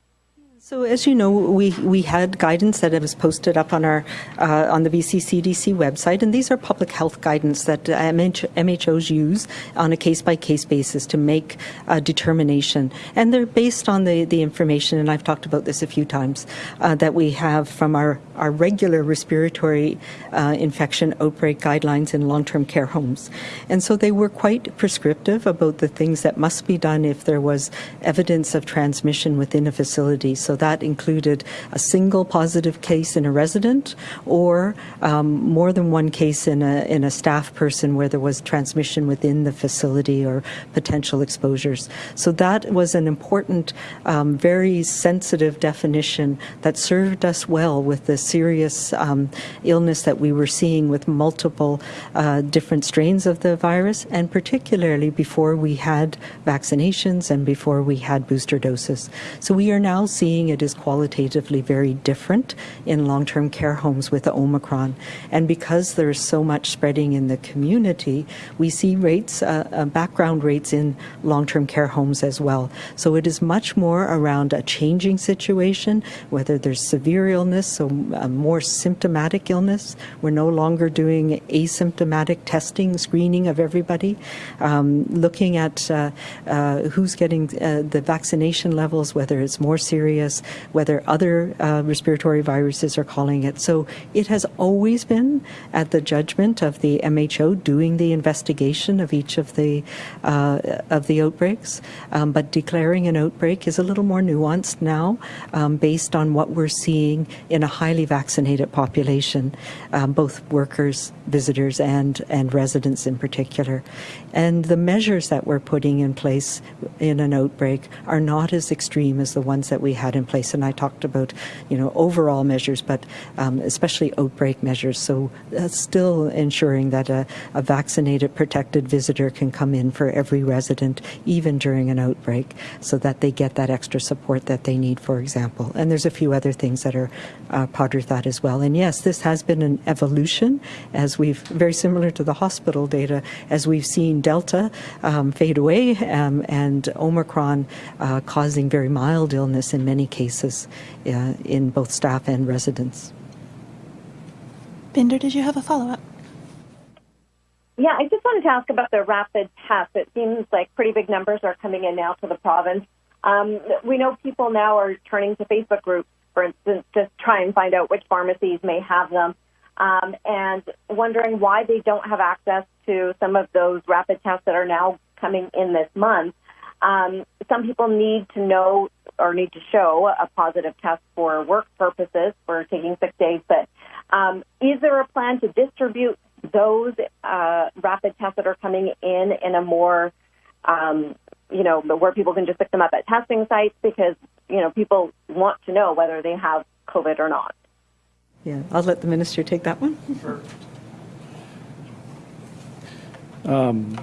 So, as you know, we, we had guidance that was posted up on our uh, on the BC CDC website, and these are public health guidance that MH, MHOs use on a case by case basis to make a determination, and they're based on the, the information. And I've talked about this a few times uh, that we have from our our regular respiratory uh, infection outbreak guidelines in long term care homes, and so they were quite prescriptive about the things that must be done if there was evidence of transmission within a facility. So that included a single positive case in a resident or um, more than one case in a, in a staff person where there was transmission within the facility or potential exposures. So that was an important, um, very sensitive definition that served us well with the serious um, illness that we were seeing with multiple uh, different strains of the virus, and particularly before we had vaccinations and before we had booster doses. So we are now seeing it is qualitatively very different in long term care homes with Omicron. And because there's so much spreading in the community, we see rates, uh, uh, background rates in long term care homes as well. So it is much more around a changing situation, whether there's severe illness, so uh, more symptomatic illness. We're no longer doing asymptomatic testing, screening of everybody, um, looking at uh, uh, who's getting uh, the vaccination levels, whether it's more serious whether other uh, respiratory viruses are calling it. So it has always been at the judgment of the MHO doing the investigation of each of the uh, of the outbreaks. Um, but declaring an outbreak is a little more nuanced now, um, based on what we're seeing in a highly vaccinated population, um, both workers, visitors, and and residents in particular. And the measures that we're putting in place in an outbreak are not as extreme as the ones that we had in place. And I talked about, you know, overall measures, but um, especially outbreak measures. So uh, still ensuring that a, a, vaccinated, protected visitor can come in for every resident, even during an outbreak, so that they get that extra support that they need, for example. And there's a few other things that are uh, part of that as well. And yes, this has been an evolution, as we've very similar to the hospital data, as we've seen Delta um, fade away um, and Omicron uh, causing very mild illness in many cases uh, in both staff and residents. Bhinder, did you have a follow up? Yeah, I just wanted to ask about the rapid test. It seems like pretty big numbers are coming in now to the province. Um, we know people now are turning to Facebook groups, for instance, to try and find out which pharmacies may have them, um, and wondering why they don't have access to some of those rapid tests that are now coming in this month. Um, some people need to know or need to show a positive test for work purposes for taking sick days. But um, is there a plan to distribute those uh, rapid tests that are coming in in a more, um, you know, where people can just pick them up at testing sites because you know people want to know whether they have COVID or not. Yeah, I'll let the minister take that one. Sure. Um,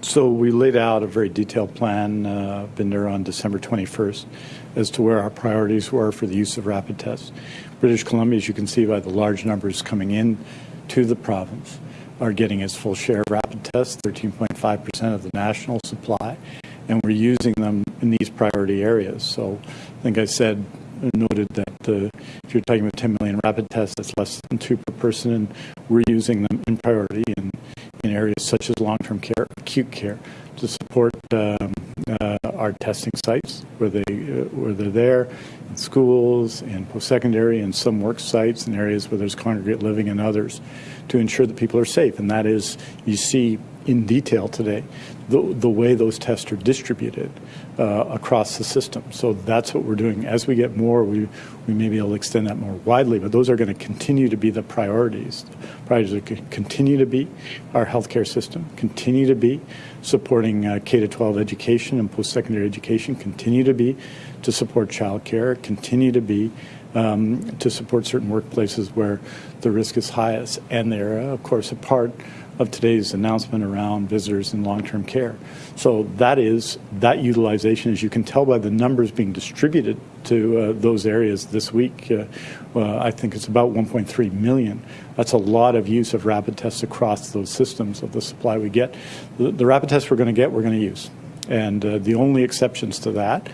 So we laid out a very detailed plan, uh, there on December 21st, as to where our priorities were for the use of rapid tests. British Columbia, as you can see by the large numbers coming in to the province, are getting its full share of rapid tests, 13.5% of the national supply, and we're using them in these priority areas. So I think I said, noted that uh, if you're talking about 10 million rapid tests, that's less than two per person, and we're using them in priority in, in areas such as long-term care, acute care, to support um, uh, our testing sites where they uh, where they're there, in schools, in post-secondary, and some work sites, in areas where there's congregate living and others, to ensure that people are safe. And that is, you see in detail today the, the way those tests are distributed uh, across the system. So that's what we're doing. As we get more, we, we may be able to extend that more widely, but those are going to continue to be the priorities. Priorities are to continue to be our healthcare system, continue to be supporting uh, K to 12 education and post secondary education, continue to be to support childcare, continue to be um, to support certain workplaces where the risk is highest. And they're, uh, of course, a part of today's announcement around visitors in long-term care. So that is that utilization, as you can tell by the numbers being distributed to uh, those areas this week. Uh, uh, I think it's about 1.3 million. That's a lot of use of rapid tests across those systems of the supply we get. The, the rapid tests we're going to get, we're going to use. And uh, the only exceptions to that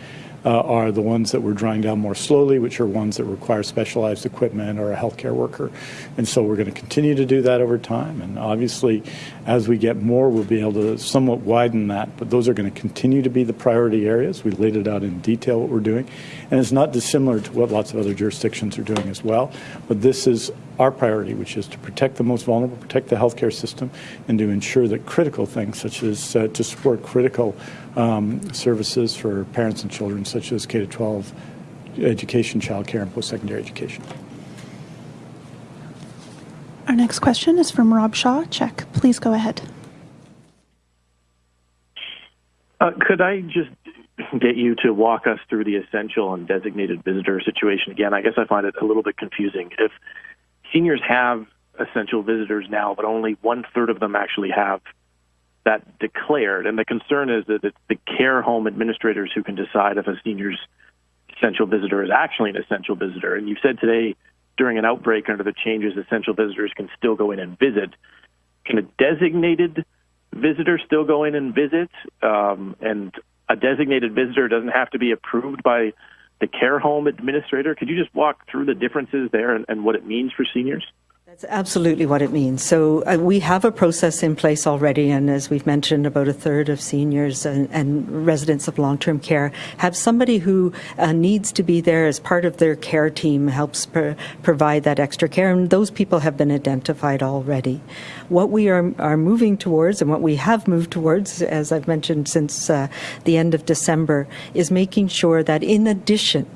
uh, are the ones that we're drying down more slowly, which are ones that require specialized equipment or a healthcare worker. And so we're going to continue to do that over time. And obviously, as we get more, we'll be able to somewhat widen that. But those are going to continue to be the priority areas. We laid it out in detail what we're doing. And it's not dissimilar to what lots of other jurisdictions are doing as well. But this is our priority, which is to protect the most vulnerable, protect the healthcare system, and to ensure that critical things, such as uh, to support critical um, services for parents and children, such as K 12 education, childcare, and post secondary education. Our next question is from Rob Shaw. CHEK. Please go ahead. Uh, could I just get you to walk us through the essential and designated visitor situation again? I guess I find it a little bit confusing. If seniors have essential visitors now, but only one third of them actually have that declared. And the concern is that it's the care home administrators who can decide if a senior's essential visitor is actually an essential visitor. And you said today during an outbreak under the changes, essential visitors can still go in and visit. Can a designated visitor still go in and visit? Um, and a designated visitor doesn't have to be approved by the care home administrator. Could you just walk through the differences there and, and what it means for seniors? That's absolutely what it means. So uh, we have a process in place already, and as we've mentioned, about a third of seniors and, and residents of long-term care have somebody who uh, needs to be there as part of their care team, helps pr- provide that extra care, and those people have been identified already. What we are, are moving towards, and what we have moved towards, as I've mentioned since uh, the end of December, is making sure that in addition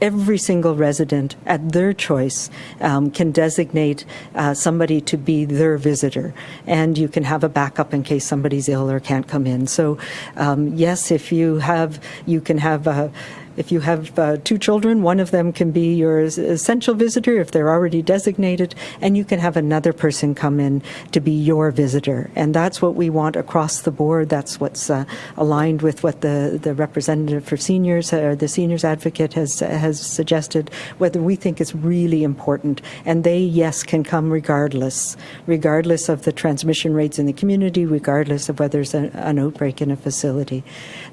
every single resident at their choice um, can designate uh, somebody to be their visitor, and you can have a backup in case somebody's ill or can't come in. So, um, yes, if you have, you can have a if you have uh, two children, one of them can be your essential visitor if they're already designated, and you can have another person come in to be your visitor. And that's what we want across the board. That's what's uh, aligned with what the, the representative for seniors or uh, the seniors advocate has has suggested. Whether we think is really important, and they yes can come regardless, regardless of the transmission rates in the community, regardless of whether there's a, an outbreak in a facility.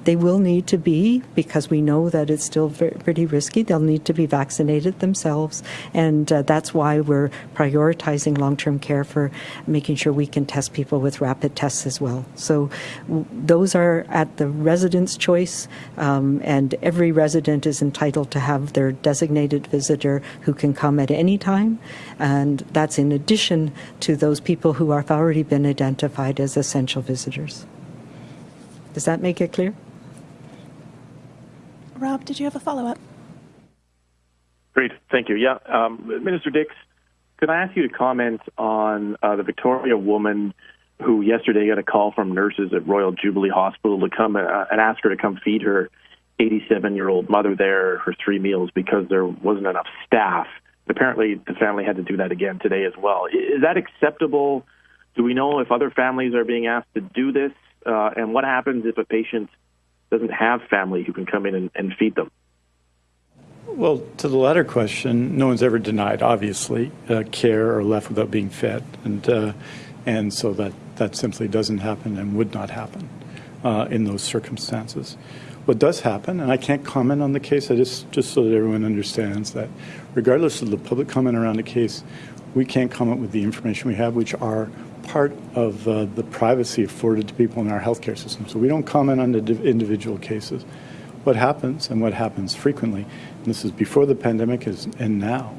They will need to be because we know that it's still pretty risky. They'll need to be vaccinated themselves, and uh, that's why we're prioritizing long-term care for making sure we can test people with rapid tests as well. So those are at the resident's choice, um, and every resident is entitled to have their designated visitor who can come at any time, and that's in addition to those people who have already been identified as essential visitors. Does that make it clear? Rob, did you have a follow up? Great, thank you. Yeah, um, Minister Dix, could I ask you to comment on uh, the Victoria woman who yesterday got a call from nurses at Royal Jubilee Hospital to come uh, and ask her to come feed her 87 year old mother there her three meals because there wasn't enough staff. Apparently, the family had to do that again today as well. Is that acceptable? Do we know if other families are being asked to do this? Uh, and what happens if a patient doesn't have family who can come in and, and feed them? Well, to the latter question, no one's ever denied, obviously, uh, care or left without being fed, and uh, and so that that simply doesn't happen and would not happen uh, in those circumstances. What does happen, and I can't comment on the case, I just just so that everyone understands that, regardless of the public comment around the case, we can't comment with the information we have, which are part of uh, the privacy afforded to people in our healthcare system. So we don't comment on the individual cases. What happens, and what happens frequently, and this is before the pandemic is, and now,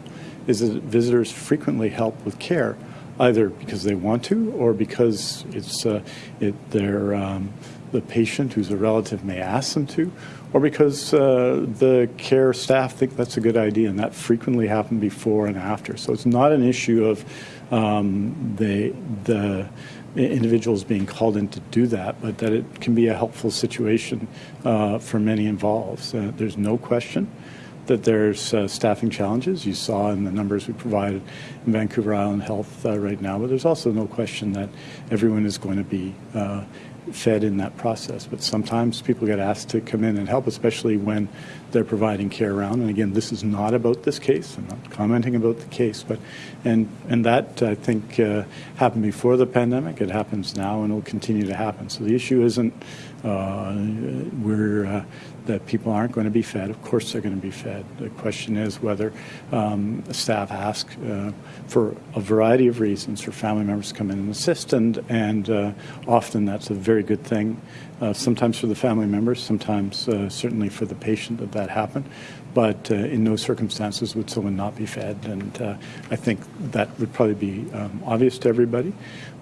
is that visitors frequently help with care, either because they want to or because it's uh, it, they're, um, the patient who's a relative may ask them to, or because uh, the care staff think that's a good idea, and that frequently happens before and after. So it's not an issue of um, the the individuals being called in to do that, but that it can be a helpful situation uh, for many involved. Uh, there's no question that there's uh, staffing challenges. You saw in the numbers we provided in Vancouver Island Health uh, right now, but there's also no question that everyone is going to be uh, fed in that process. But sometimes people get asked to come in and help, especially when they're providing care around. And again, this is not about this case. I'm not commenting about the case, but and and that I think uh, happened before the pandemic. It happens now, and will continue to happen. So the issue isn't uh, we're uh, that people aren't going to be fed. Of course, they're going to be fed. The question is whether um, staff ask uh, for a variety of reasons for family members to come in and assist, and and uh, often that's a very good thing. Uh, sometimes for the family members, sometimes uh, certainly for the patient that that happened. But uh, in no circumstances would someone not be fed, and uh, I think that would probably be um, obvious to everybody.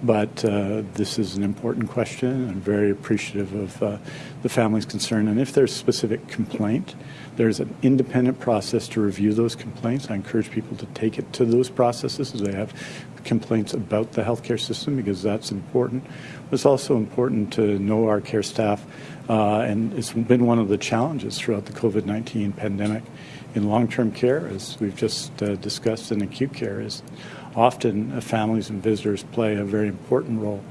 But uh, this is an important question, I'm very appreciative of uh, the family's concern. And if there's a specific complaint, there's an independent process to review those complaints. I encourage people to take it to those processes as they have complaints about the healthcare system because that's important. It's also important to know our care staff, and it's been one of the challenges throughout the COVID-19 pandemic in long-term care, as we've just uh, discussed in acute care, is often uh, families and visitors play a very important role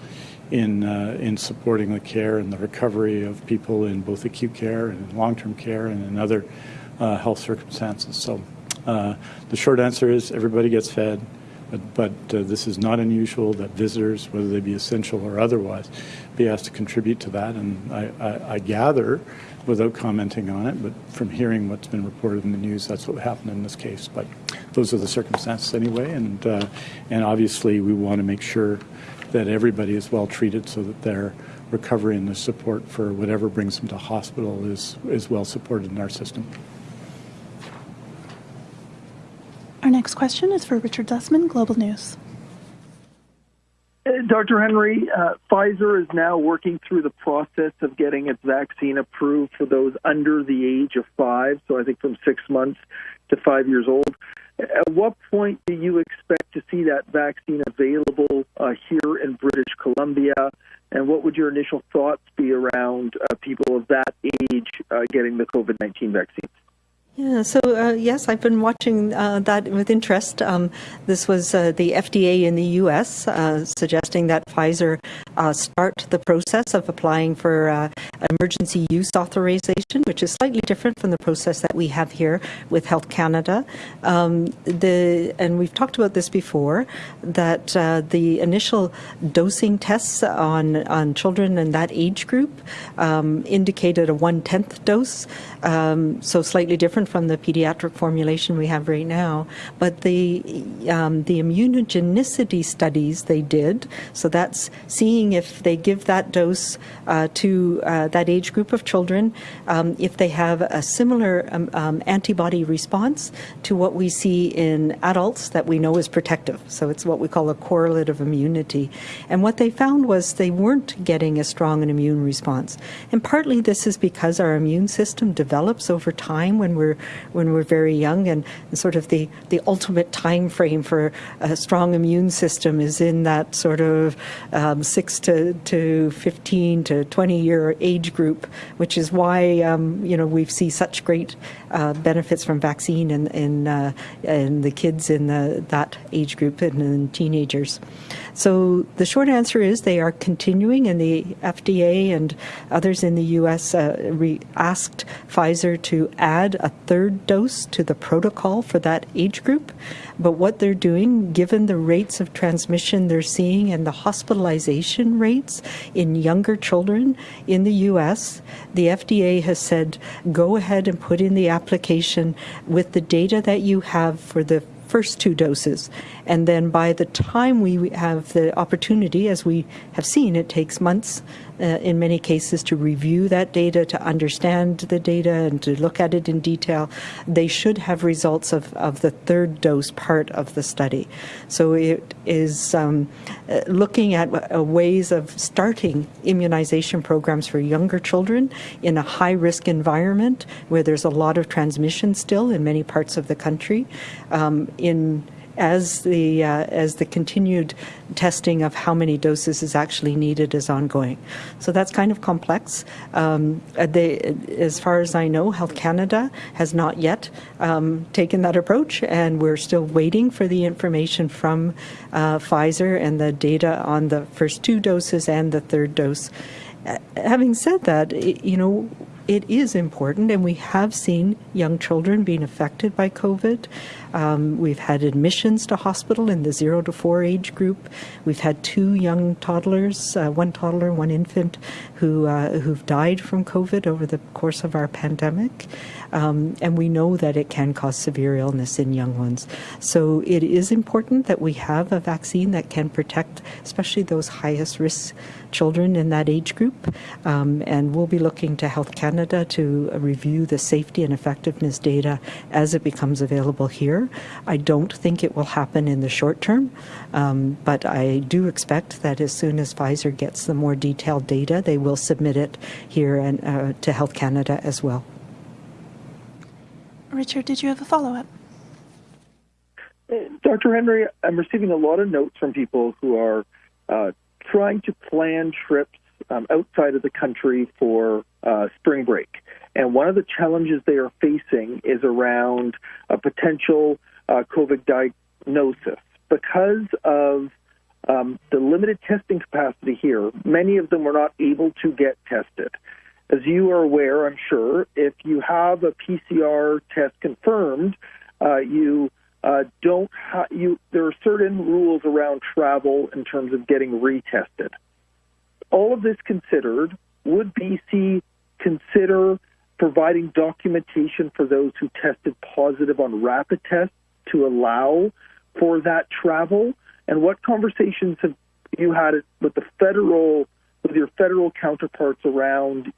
in uh, in supporting the care and the recovery of people in both acute care and long-term care and in other uh, health circumstances. So uh, the short answer is everybody gets fed. But, but uh, this is not unusual that visitors, whether they be essential or otherwise, be asked to contribute to that. And I, I, I gather, without commenting on it, but from hearing what's been reported in the news, that's what happened in this case. But those are the circumstances anyway. And, uh, and obviously, we want to make sure that everybody is well treated so that their recovery and the support for whatever brings them to hospital is, is well supported in our system. Our next question is for Richard Zussman, Global News. Dr. Henry, uh, Pfizer is now working through the process of getting its vaccine approved for those under the age of five, so I think from six months to five years old. At what point do you expect to see that vaccine available uh, here in British Columbia? And what would your initial thoughts be around uh, people of that age uh, getting the COVID 19 vaccine? Yeah, so uh, yes, I've been watching uh, that with interest. Um, this was uh, the FDA in the US uh, suggesting that Pfizer uh, start the process of applying for uh, emergency use authorization, which is slightly different from the process that we have here with Health Canada. Um, the, and we've talked about this before, that the initial dosing tests on, on children in that age group um, indicated a one-tenth dose, um, so slightly different from the pediatric formulation we have right now. But the um, the immunogenicity studies they did, so that's seeing if they give that dose uh, to uh, that age group of children, um, if they have a similar um, um, antibody response to what we see in adults that we know is protective. So it's what we call a correlate of immunity. And what they found was they weren't getting as strong an immune response. And partly this is because our immune system develops over time when we're when we're very young, and, sort of the the ultimate time frame for a strong immune system is in that sort of um, six to to fifteen to twenty year age group, which is why um, you know we see such great uh, benefits from vaccine in in, uh, in the kids in the, that age group and in teenagers. So the short answer is they are continuing, and the FDA and others in the U.S. Uh, asked Pfizer to add a third dose to the protocol for that age group. But what they're doing, given the rates of transmission they're seeing and the hospitalization rates in younger children in the U.S., the FDA has said go ahead and put in the application with the data that you have for the first two doses. And then by the time we have the opportunity, as we have seen, it takes months uh, in many cases to review that data, to understand the data, and to look at it in detail. They should have results of, of the third dose part of the study. So it is um, uh, looking at uh, ways of starting immunization programs for younger children in a high risk environment where there's a lot of transmission still in many parts of the country. Um, in as the uh, as the continued testing of how many doses is actually needed is ongoing. So that's kind of complex. Um, uh, they, as far as I know, Health Canada has not yet um, taken that approach, and we're still waiting for the information from uh, Pfizer and the data on the first two doses and the third dose. Uh, having said that, you know, it is important, and we have seen young children being affected by COVID. Um, we've had admissions to hospital in the zero to four age group. We've had two young toddlers, uh, one toddler, one infant, who uh, who've died from COVID over the course of our pandemic. Um, and we know that it can cause severe illness in young ones. So it is important that we have a vaccine that can protect, especially those highest risk children in that age group. Um, and we'll be looking to Health Canada to review the safety and effectiveness data as it becomes available here. I don't think it will happen in the short term, um, but I do expect that as soon as Pfizer gets the more detailed data, they will submit it here and uh, to Health Canada as well. Richard, did you have a follow up? Dr. Henry, I'm receiving a lot of notes from people who are uh, trying to plan trips um, outside of the country for uh, spring break. And one of the challenges they are facing is around a potential uh, COVID diagnosis. Because of um, the limited testing capacity here, many of them are not able to get tested. As you are aware, I'm sure, if you have a PCR test confirmed, uh, you uh, don't ha- you. There are certain rules around travel in terms of getting retested. All of this considered, would BC consider providing documentation for those who tested positive on rapid tests to allow for that travel? And what conversations have you had with the federal, with your federal counterparts around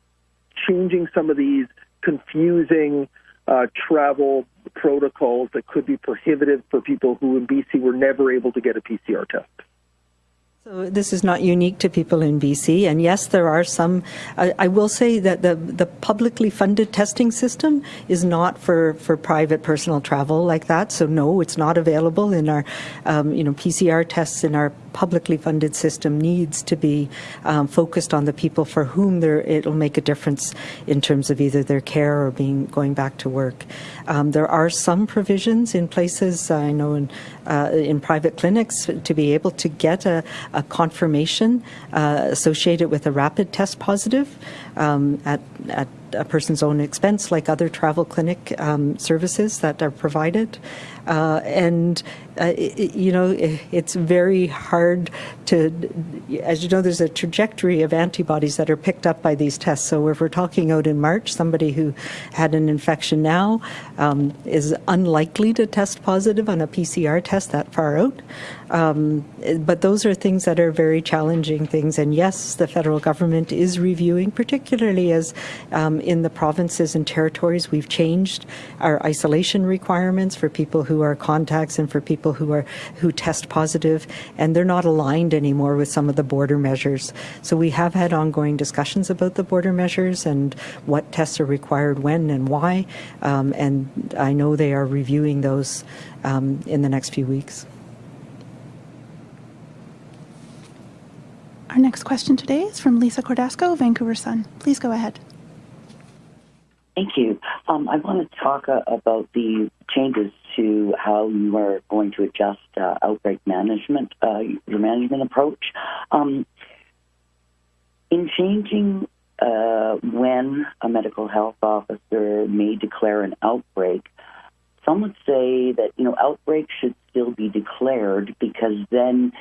changing some of these confusing uh, travel protocols that could be prohibitive for people who in BC were never able to get a PCR test. So this is not unique to people in BC, and yes, there are some. I, I, will say that the the publicly funded testing system is not for, for private personal travel like that. So no, it's not available in our, um, you know, PCR tests in our publicly funded system needs to be um, focused on the people for whom it'll make a difference in terms of either their care or being going back to work. Um, there are some provisions in places I know in uh, in private clinics to be able to get a, a confirmation uh, associated with a rapid test positive um, at at a person's own expense, like other travel clinic um, services that are provided. Uh, and it, you know, it, it's very hard to, as you know, there's a trajectory of antibodies that are picked up by these tests. So if we're talking out in March, somebody who had an infection now um, is unlikely to test positive on a PCR test that far out. Um, but those are things that are very challenging things. And yes, the federal government is reviewing, particularly as um, in the provinces and territories, we've changed our isolation requirements for people who are contacts and for people who are who test positive, and they're not aligned anymore with some of the border measures. So we have had ongoing discussions about the border measures and what tests are required when and why. Um, and I know they are reviewing those um, in the next few weeks. Our next question today is from Lisa Cordasco, Vancouver Sun. Please go ahead. Thank you. Um, I want to talk uh, about the changes to how you are going to adjust uh, outbreak management, uh, your management approach. Um, in changing uh, when a medical health officer may declare an outbreak, some would say that you know outbreaks should still be declared because then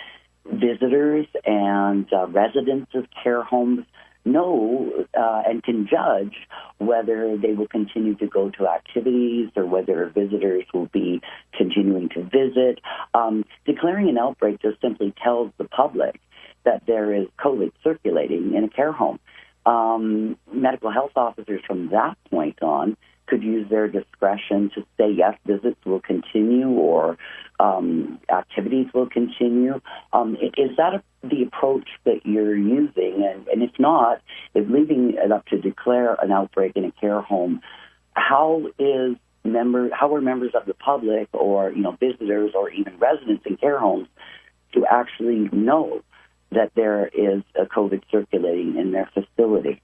visitors and uh, residents of care homes know uh, and can judge whether they will continue to go to activities or whether visitors will be continuing to visit. Um, declaring an outbreak just simply tells the public that there is COVID circulating in a care home. Um, medical health officers from that point on could use their discretion to say yes, visits will continue or um, activities will continue. Um, is that a, the approach that you're using? And, and if not, if leaving it up to declare an outbreak in a care home, how is member how are members of the public or you know visitors or even residents in care homes to actually know that there is a COVID circulating in their facility?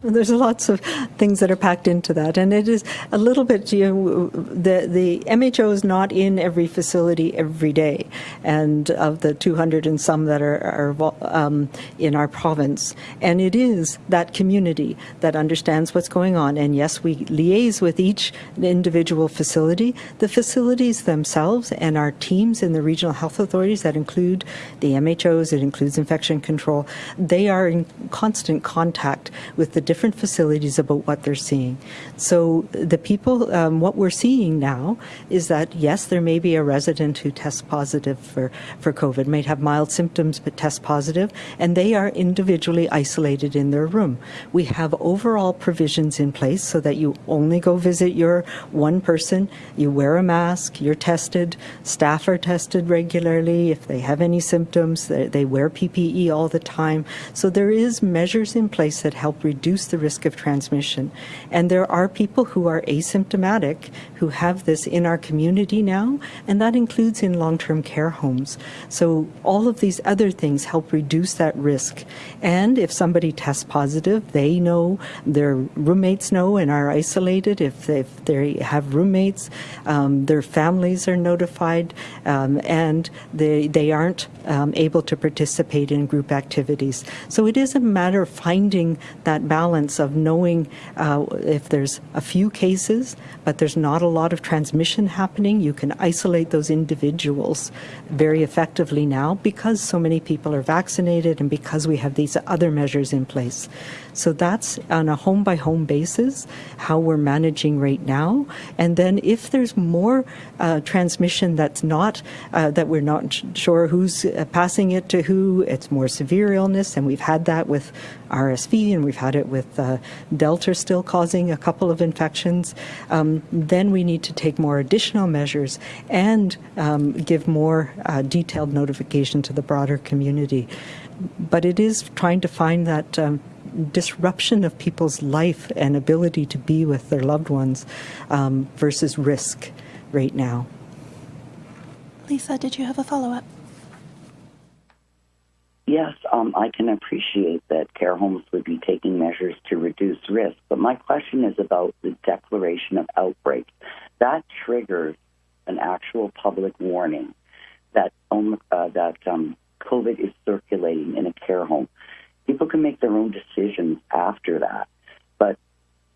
There's lots of things that are packed into that, and it is a little bit. You know, the the MHO is not in every facility every day, and of the 200 and some that are, are um, in our province, and it is that community that understands what's going on. And yes, we liaise with each individual facility. The facilities themselves and our teams in the regional health authorities that include the MHOs, it includes infection control. They are in constant contact with the different facilities about what they're seeing. So the people, um, what we're seeing now is that yes, there may be a resident who tests positive for, for COVID, may have mild symptoms but test positive, and they are individually isolated in their room. We have overall provisions in place so that you only go visit your one person, you wear a mask, you're tested, staff are tested regularly. If they have any symptoms, they, they wear PPE all the time. So there is measures in place that help reduce reduce the risk of transmission. And there are people who are asymptomatic who have this in our community now, and that includes in long term care homes. So all of these other things help reduce that risk. And if somebody tests positive, they know, their roommates know and are isolated. If they, if they have roommates, um, their families are notified, um, and they, they aren't um, able to participate in group activities. So it is a matter of finding that balance balance of knowing uh, if there's a few cases, but there's not a lot of transmission happening. You can isolate those individuals very effectively now because so many people are vaccinated and because we have these other measures in place. So that's on a home by home basis how we're managing right now. And then if there's more uh, transmission that's not, uh, that we're not sure who's uh, passing it to who, it's more severe illness, and we've had that with RSV and we've had it with uh, Delta still causing a couple of infections, um, then we need to take more additional measures and um, give more uh, detailed notification to the broader community. But it is trying to find that um, disruption of people's life and ability to be with their loved ones um, versus risk right now. Lisa, did you have a follow up? Yes, um, I can appreciate that care homes would be taking measures to reduce risk, but my question is about the declaration of outbreak. That triggers an actual public warning that um, uh, that um, COVID is circulating in a care home. People can make their own decisions after that, but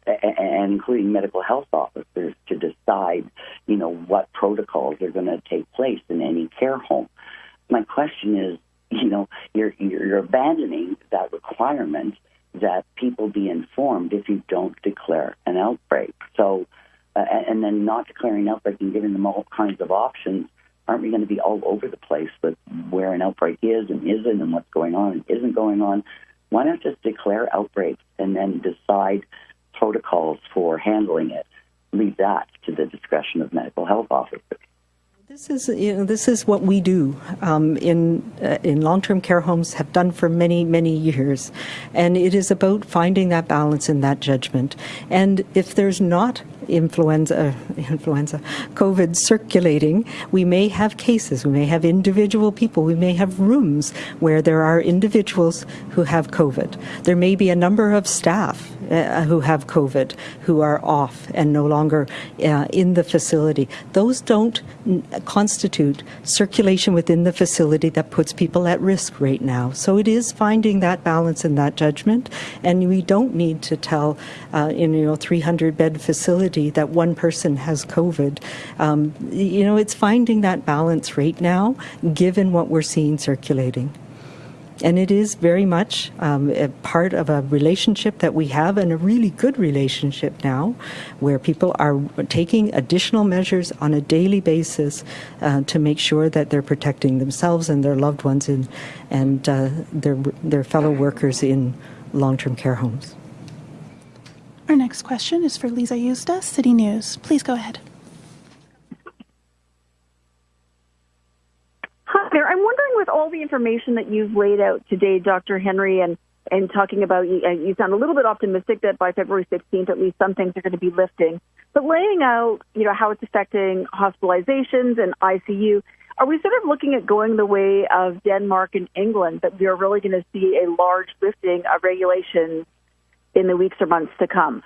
and including medical health officers to decide, you know, what protocols are going to take place in any care home. My question is, you know, you're, you're abandoning that requirement that people be informed if you don't declare an outbreak. So, uh, and then not declaring an outbreak and giving them all kinds of options, aren't we going to be all over the place with where an outbreak is and isn't and what's going on and isn't going on? Why not just declare outbreaks and then decide protocols for handling it? Leave that to the discretion of medical health officers. This is you know this is what we do um, in uh, in long term care homes have done for many many years, and it is about finding that balance and that judgment. And if there's not influenza, influenza, COVID circulating, we may have cases, we may have individual people, we may have rooms where there are individuals who have COVID. There may be a number of staff uh, who have COVID who are off and no longer uh, in the facility. Those don't constitute circulation within the facility that puts people at risk right now. So it is finding that balance and that judgment, and we don't need to tell uh, in you know 300 bed facility that one person has COVID. Um, you know, it's finding that balance right now, given what we're seeing circulating. And it is very much um, a part of a relationship that we have, and a really good relationship now, where people are taking additional measures on a daily basis uh, to make sure that they're protecting themselves and their loved ones in, and uh, their, their fellow workers in long term care homes. Our next question is for Lisa Yuzda, City News. Please go ahead. Hi there. I'm wondering, with all the information that you've laid out today, Dr. Henry, and and talking about you, uh, you sound a little bit optimistic that by February 16th, at least some things are going to be lifting. But laying out, you know, how it's affecting hospitalizations and ICU, are we sort of looking at going the way of Denmark and England that we are really going to see a large lifting of regulations in the weeks or months to come?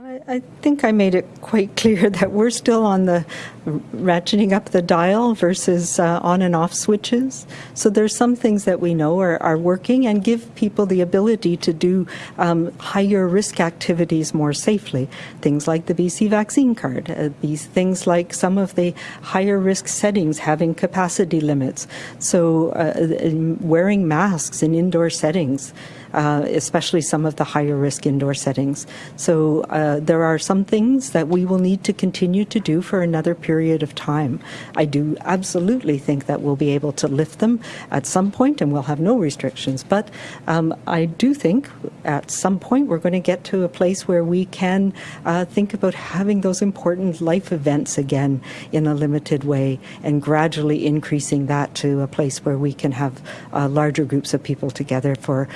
I, think I made it quite clear that we're still on the ratcheting up the dial versus uh, on and off switches. So there's some things that we know are, are working and give people the ability to do um, higher risk activities more safely. Things like the BC vaccine card, uh, these things like some of the higher risk settings having capacity limits. So uh, wearing masks in indoor settings uh, especially some of the higher risk indoor settings. So uh, there are some things that we will need to continue to do for another period of time. I do absolutely think that we'll be able to lift them at some point and we'll have no restrictions. But um, I do think at some point we're going to get to a place where we can uh, think about having those important life events again in a limited way and gradually increasing that to a place where we can have uh, larger groups of people together for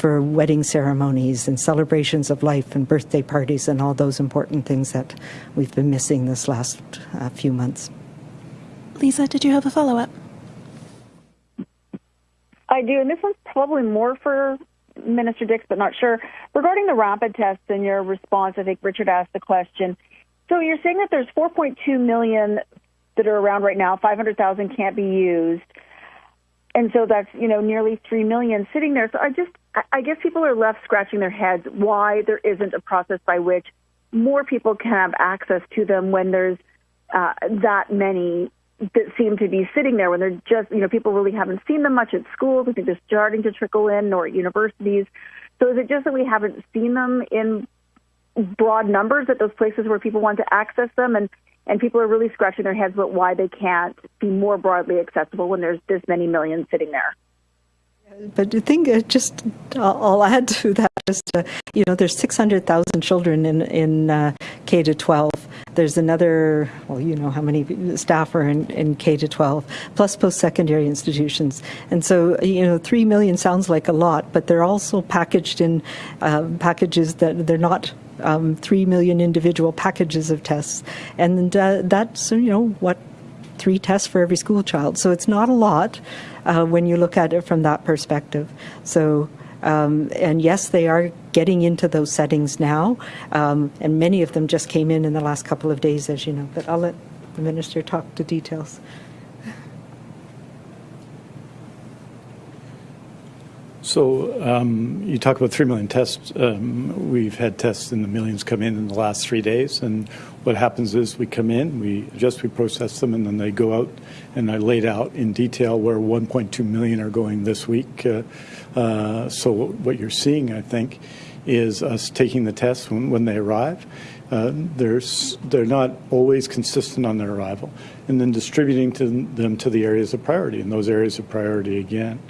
for wedding ceremonies and celebrations of life and birthday parties and all those important things that we've been missing this last uh, few months. Lisa, did you have a follow up? I do, and this one's probably more for Minister Dix, but not sure. Regarding the rapid tests and your response, I think Richard asked the question. So you're saying that there's 4.2 million that are around right now, 500,000 can't be used and so that's you know nearly three million sitting there. So I just I guess people are left scratching their heads why there isn't a process by which more people can have access to them when there's uh, that many that seem to be sitting there when they're just you know people really haven't seen them much at schools. I think they're starting to trickle in or at universities. So is it just that we haven't seen them in broad numbers at those places where people want to access them and and people are really scratching their heads about why they can't be more broadly accessible when there's this many millions sitting there. But the thing, uh, just I'll add to that. Just uh, you know, there's 600,000 children in in uh, K to 12. There's another, well, you know how many staff are in, in K to 12, plus post-secondary institutions. And so, you know, three million sounds like a lot, but they're also packaged in uh, packages that they're not um, 3 million individual packages of tests. And uh, that's, you know, what three tests for every school child. So it's not a lot uh, when you look at it from that perspective. So, um, and yes, they are getting into those settings now, um, and many of them just came in in the last couple of days, as you know. But I'll let the minister talk to details. So um, you talk about 3 million tests. Um, we've had tests in the millions come in in the last three days. And what happens is we come in, we just we process them, and then they go out. And I laid out in detail where 1.2 million are going this week. Uh, uh, so what you're seeing, I think, is us taking the tests when, when they arrive. Uh, they're, they're not always consistent on their arrival. And then distributing to them to the areas of priority. And those areas of priority, again,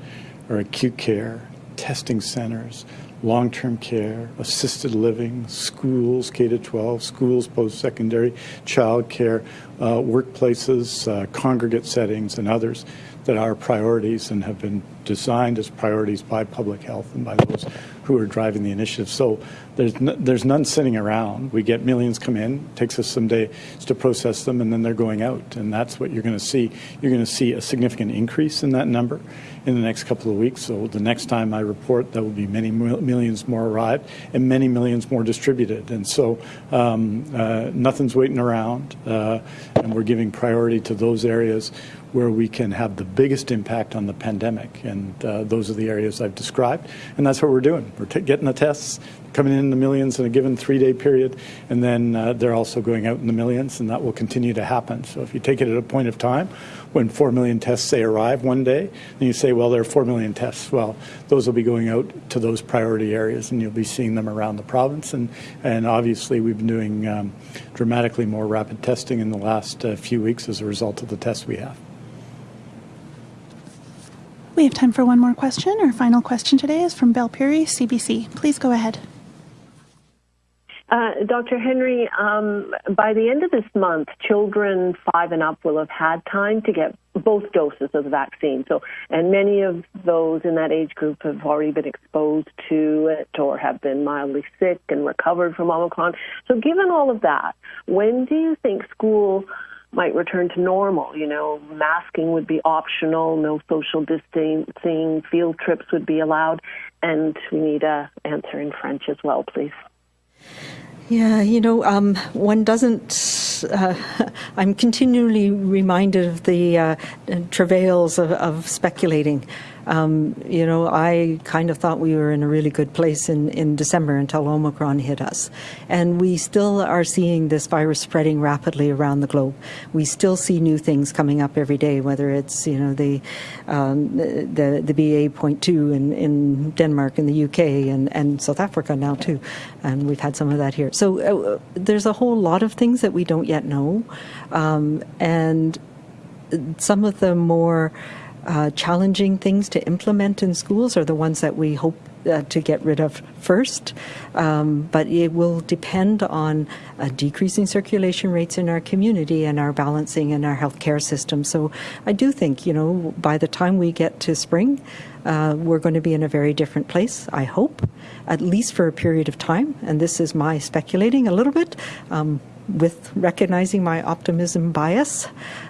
or acute care, testing centers, long term care, assisted living, schools, K 12, schools, post secondary, child care, uh, workplaces, uh, congregate settings, and others that are priorities and have been designed as priorities by public health and by those who are driving the initiative. So there's there's none sitting around. We get millions come in. Takes us some days to process them, and then they're going out. And that's what you're going to see. You're going to see a significant increase in that number in the next couple of weeks. So the next time I report, there will be many millions more arrived and many millions more distributed. And so um, uh, nothing's waiting around, uh, and we're giving priority to those areas where we can have the biggest impact on the pandemic. And uh, those are the areas I've described. And that's what we're doing. We're getting the tests, coming in the millions in a given three-day period, and then uh, they're also going out in the millions, and that will continue to happen. So if you take it at a point of time, when 4 million tests, say, arrive one day, and you say, well, there are 4 million tests. Well, those will be going out to those priority areas, and you'll be seeing them around the province. And, and obviously, we've been doing um, dramatically more rapid testing in the last uh, few weeks as a result of the tests we have. We have time for one more question. Our final question today is from Belle Puri, CBC. Please go ahead. Uh, Dr. Henry, um, by the end of this month, children five and up will have had time to get both doses of the vaccine. So, and many of those in that age group have already been exposed to it or have been mildly sick and recovered from Omicron. So, given all of that, when do you think school might return to normal? You know, masking would be optional, no social distancing, field trips would be allowed, and we need a answer in French as well, please. Yeah, you know, um, one doesn't. Uh, I'm continually reminded of the uh, travails of, of speculating. Um, you know, I kind of thought we were in a really good place in, in December until Omicron hit us. And we still are seeing this virus spreading rapidly around the globe. We still see new things coming up every day, whether it's, you know, the, um, the, the BA.2 in, in Denmark and the UK and, and South Africa now too. And we've had some of that here. So uh, there's a whole lot of things that we don't yet know. Um, and some of the more uh, challenging things to implement in schools are the ones that we hope uh, to get rid of first, um, but it will depend on uh, decreasing circulation rates in our community and our balancing in our healthcare system. So I do think, you know, by the time we get to spring, uh, we're going to be in a very different place, I hope, at least for a period of time. And this is my speculating a little bit. Um, with recognizing my optimism bias.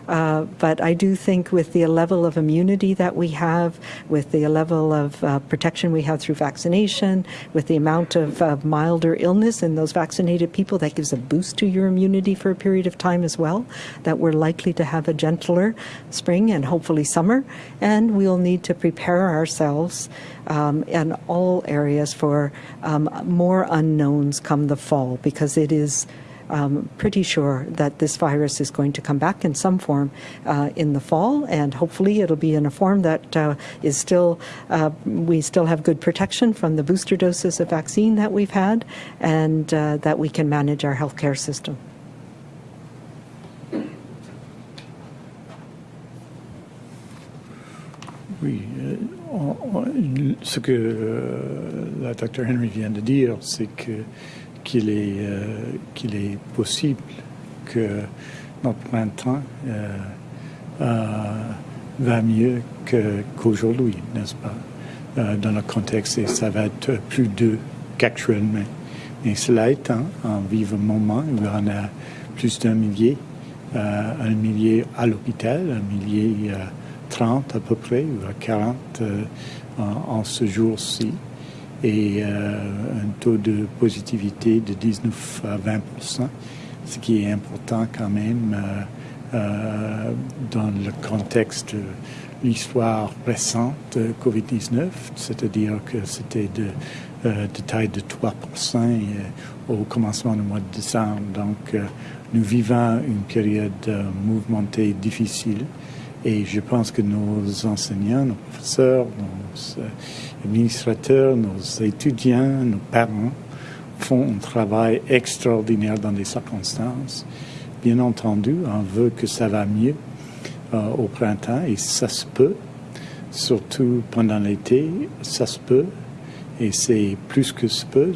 Uh, but I do think with the level of immunity that we have, with the level of uh, protection we have through vaccination, with the amount of uh, milder illness in those vaccinated people, that gives a boost to your immunity for a period of time as well, that we're likely to have a gentler spring and hopefully summer. And we'll need to prepare ourselves um, in all areas for um, more unknowns come the fall because it is um, pretty sure that this virus is going to come back in some form uh, in the fall, and hopefully it'll be in a form that uh, is still, uh, we still have good protection from the booster doses of vaccine that we've had, and uh, that we can manage our healthcare system. Oui, euh, ce que euh, la Dr Henry vient de dire, c'est que qu'il est, euh, qu'il est possible que notre printemps euh, euh, va mieux qu'aujourd'hui, n'est-ce pas, dans le contexte, et ça va être plus dur qu'actuellement. Mais cela étant, en vivant moment, y en a plus d'un millier, un millier à l'hôpital, un millier 30 à peu près, ou à 40 en, en, ce jour-ci et euh, un taux de positivité de 19 à 20 ce qui est important quand même euh, euh, dans le contexte de l'histoire récente de COVID-19, c'est-à-dire que c'était de, de, taille de 3% au commencement du mois de décembre. Donc, nous vivons une période mouvementée difficile et je pense que nos enseignants, nos professeurs, nos administrateurs, nos étudiants, nos parents font un travail extraordinaire dans des circonstances. Bien entendu, on veut que ça va mieux euh, au printemps et ça se peut, surtout pendant l'été, ça se peut et c'est plus que se peut.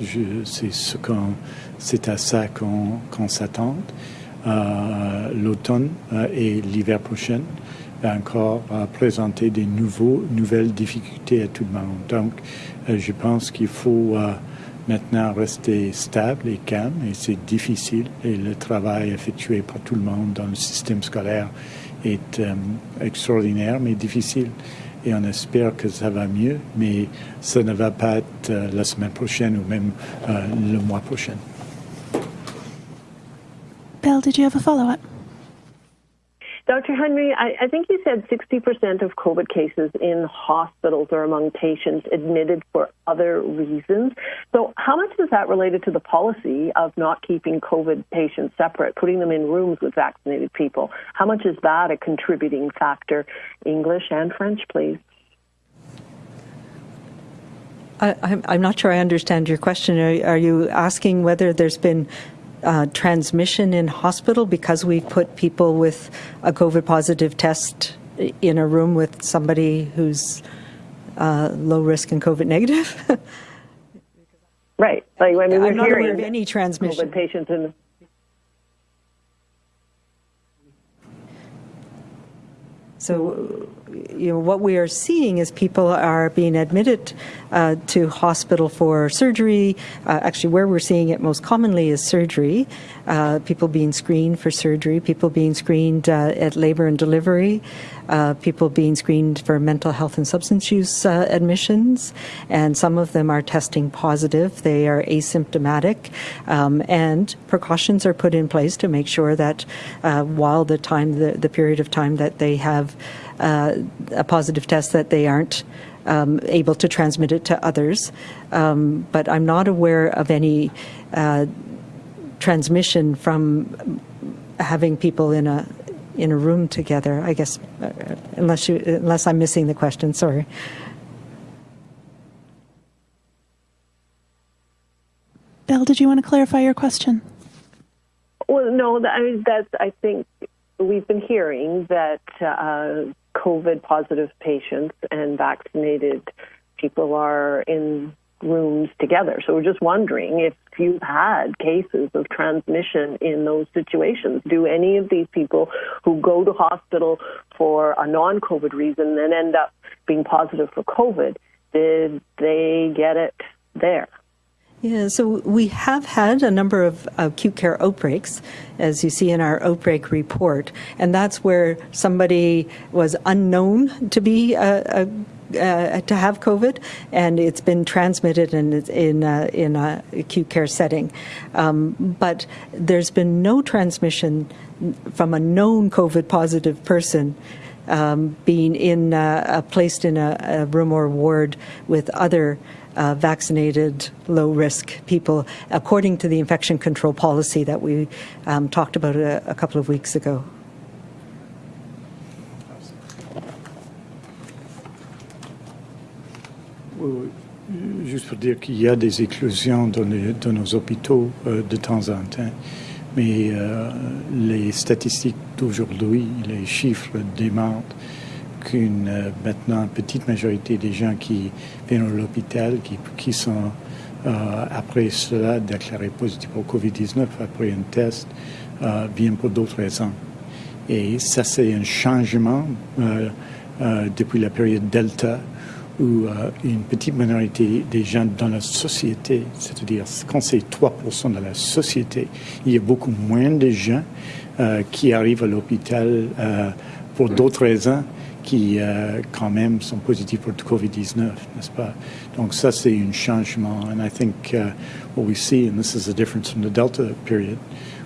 C'est à ça qu'on, qu'on s'attend. euh, l'automne euh, et l'hiver prochain va encore présenter des nouveaux, nouvelles difficultés à tout le monde. Donc, euh, je pense qu'il faut euh, maintenant rester stable et calme et c'est difficile et le travail effectué par tout le monde dans le système scolaire est euh, extraordinaire mais difficile et on espère que ça va mieux mais ça ne va pas être la semaine prochaine ou même le mois prochain. Bill, did you have a follow up? Dr. Henry, I, I think you said 60% of COVID cases in hospitals are among patients admitted for other reasons. So, how much is that related to the policy of not keeping COVID patients separate, putting them in rooms with vaccinated people? How much is that a contributing factor? English and French, please. I, I'm, I'm not sure I understand your question. Are, are you asking whether there's been uh, transmission in hospital because we've put people with a COVID positive test in a room with somebody who's uh, low risk and COVID negative? Right. Like, I mean, we're I'm not hearing aware of any transmission. COVID patients in So, you know, what we are seeing is people are being admitted uh, to hospital for surgery. Uh, actually, where we're seeing it most commonly is surgery. Uh, people being screened for surgery, people being screened uh, at labor and delivery, uh, people being screened for mental health and substance use uh, admissions, and some of them are testing positive. They are asymptomatic, um, and precautions are put in place to make sure that while the time, the, the period of time that they have uh, a positive test that they aren't um, able to transmit it to others. Um, but I'm not aware of any uh, transmission from having people in a in a room together. I guess, uh, unless you unless I'm missing the question. Sorry. Bill, did you want to clarify your question? Well, no, that, I mean, that's, I think we've been hearing that uh, COVID positive patients and vaccinated people are in rooms together. So we're just wondering if you've had cases of transmission in those situations. Do any of these people who go to hospital for a non COVID reason then end up being positive for COVID? Did they get it there? Yeah, so we have had a number of acute care outbreaks, as you see in our outbreak report, and that's where somebody was unknown to be a, a uh, to have COVID, and it's been transmitted in in a, in a acute care setting. Um, but there's been no transmission from a known COVID positive person. Um, being in uh, placed in a, a room or ward with other uh, vaccinated, low risk people, according to the infection control policy that we um, talked about a, a, couple of weeks ago. Juste pour dire qu'il y a des éclosions dans, les, dans nos hôpitaux euh, de temps en temps, mais euh, les statistiques d'aujourd'hui, les chiffres démontrent qu'une euh, maintenant petite majorité des gens qui viennent à l'hôpital, qui, qui sont euh, après cela déclarés positifs au Covid-19, après un test, euh, viennent pour d'autres raisons. Et ça, c'est un changement depuis la période Delta, où une petite minorité des gens dans la société, c'est-à-dire quand c'est 3% de la société, il y a beaucoup moins de gens qui arrivent à l'hôpital pour d'autres raisons qui euh, quand même sont positifs pour le COVID-19, n'est-ce pas? Donc ça, c'est un changement. And I think uh, what we see, and this is a difference from the Delta period,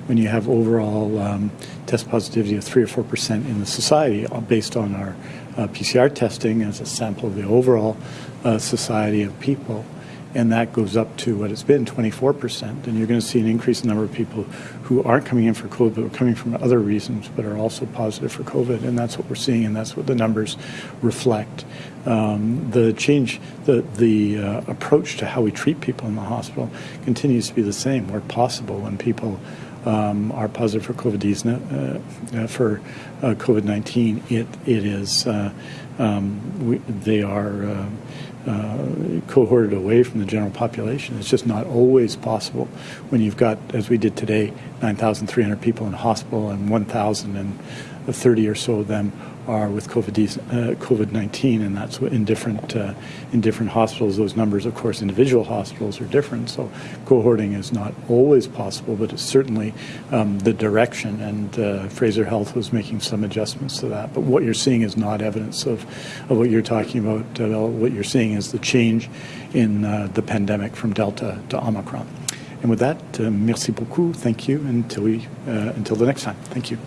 when you have overall um, test positivity of 3 or 4 percent in the society uh, based on our uh, PCR testing as a sample of the overall uh, society of people, and that goes up to what it's been 24%. And you're going to see an increase increased number of people who aren't coming in for COVID, but are coming from other reasons, but are also positive for COVID. And that's what we're seeing, and that's what the numbers reflect. Um, the change, the, the uh, approach to how we treat people in the hospital continues to be the same, where possible, when people um, are positive for COVID, uh, for uh, COVID-19, it, it is, uh, um, we, they are uh, cohorted away from the general population. It's just not always possible when you've got, as we did today, 9,300 people in hospital and 1,030 or so of them are with COVID uh, COVID nineteen, and that's in different uh, in different hospitals. Those numbers, of course, individual hospitals are different. So cohorting is not always possible, but it's certainly um, the direction. And uh, Fraser Health was making some adjustments to that. But what you're seeing is not evidence of, of what you're talking about. Uh, what you're seeing is the change in uh, the pandemic from Delta to Omicron. And with that, uh, merci beaucoup. Thank you. Until we until the next time. Thank you.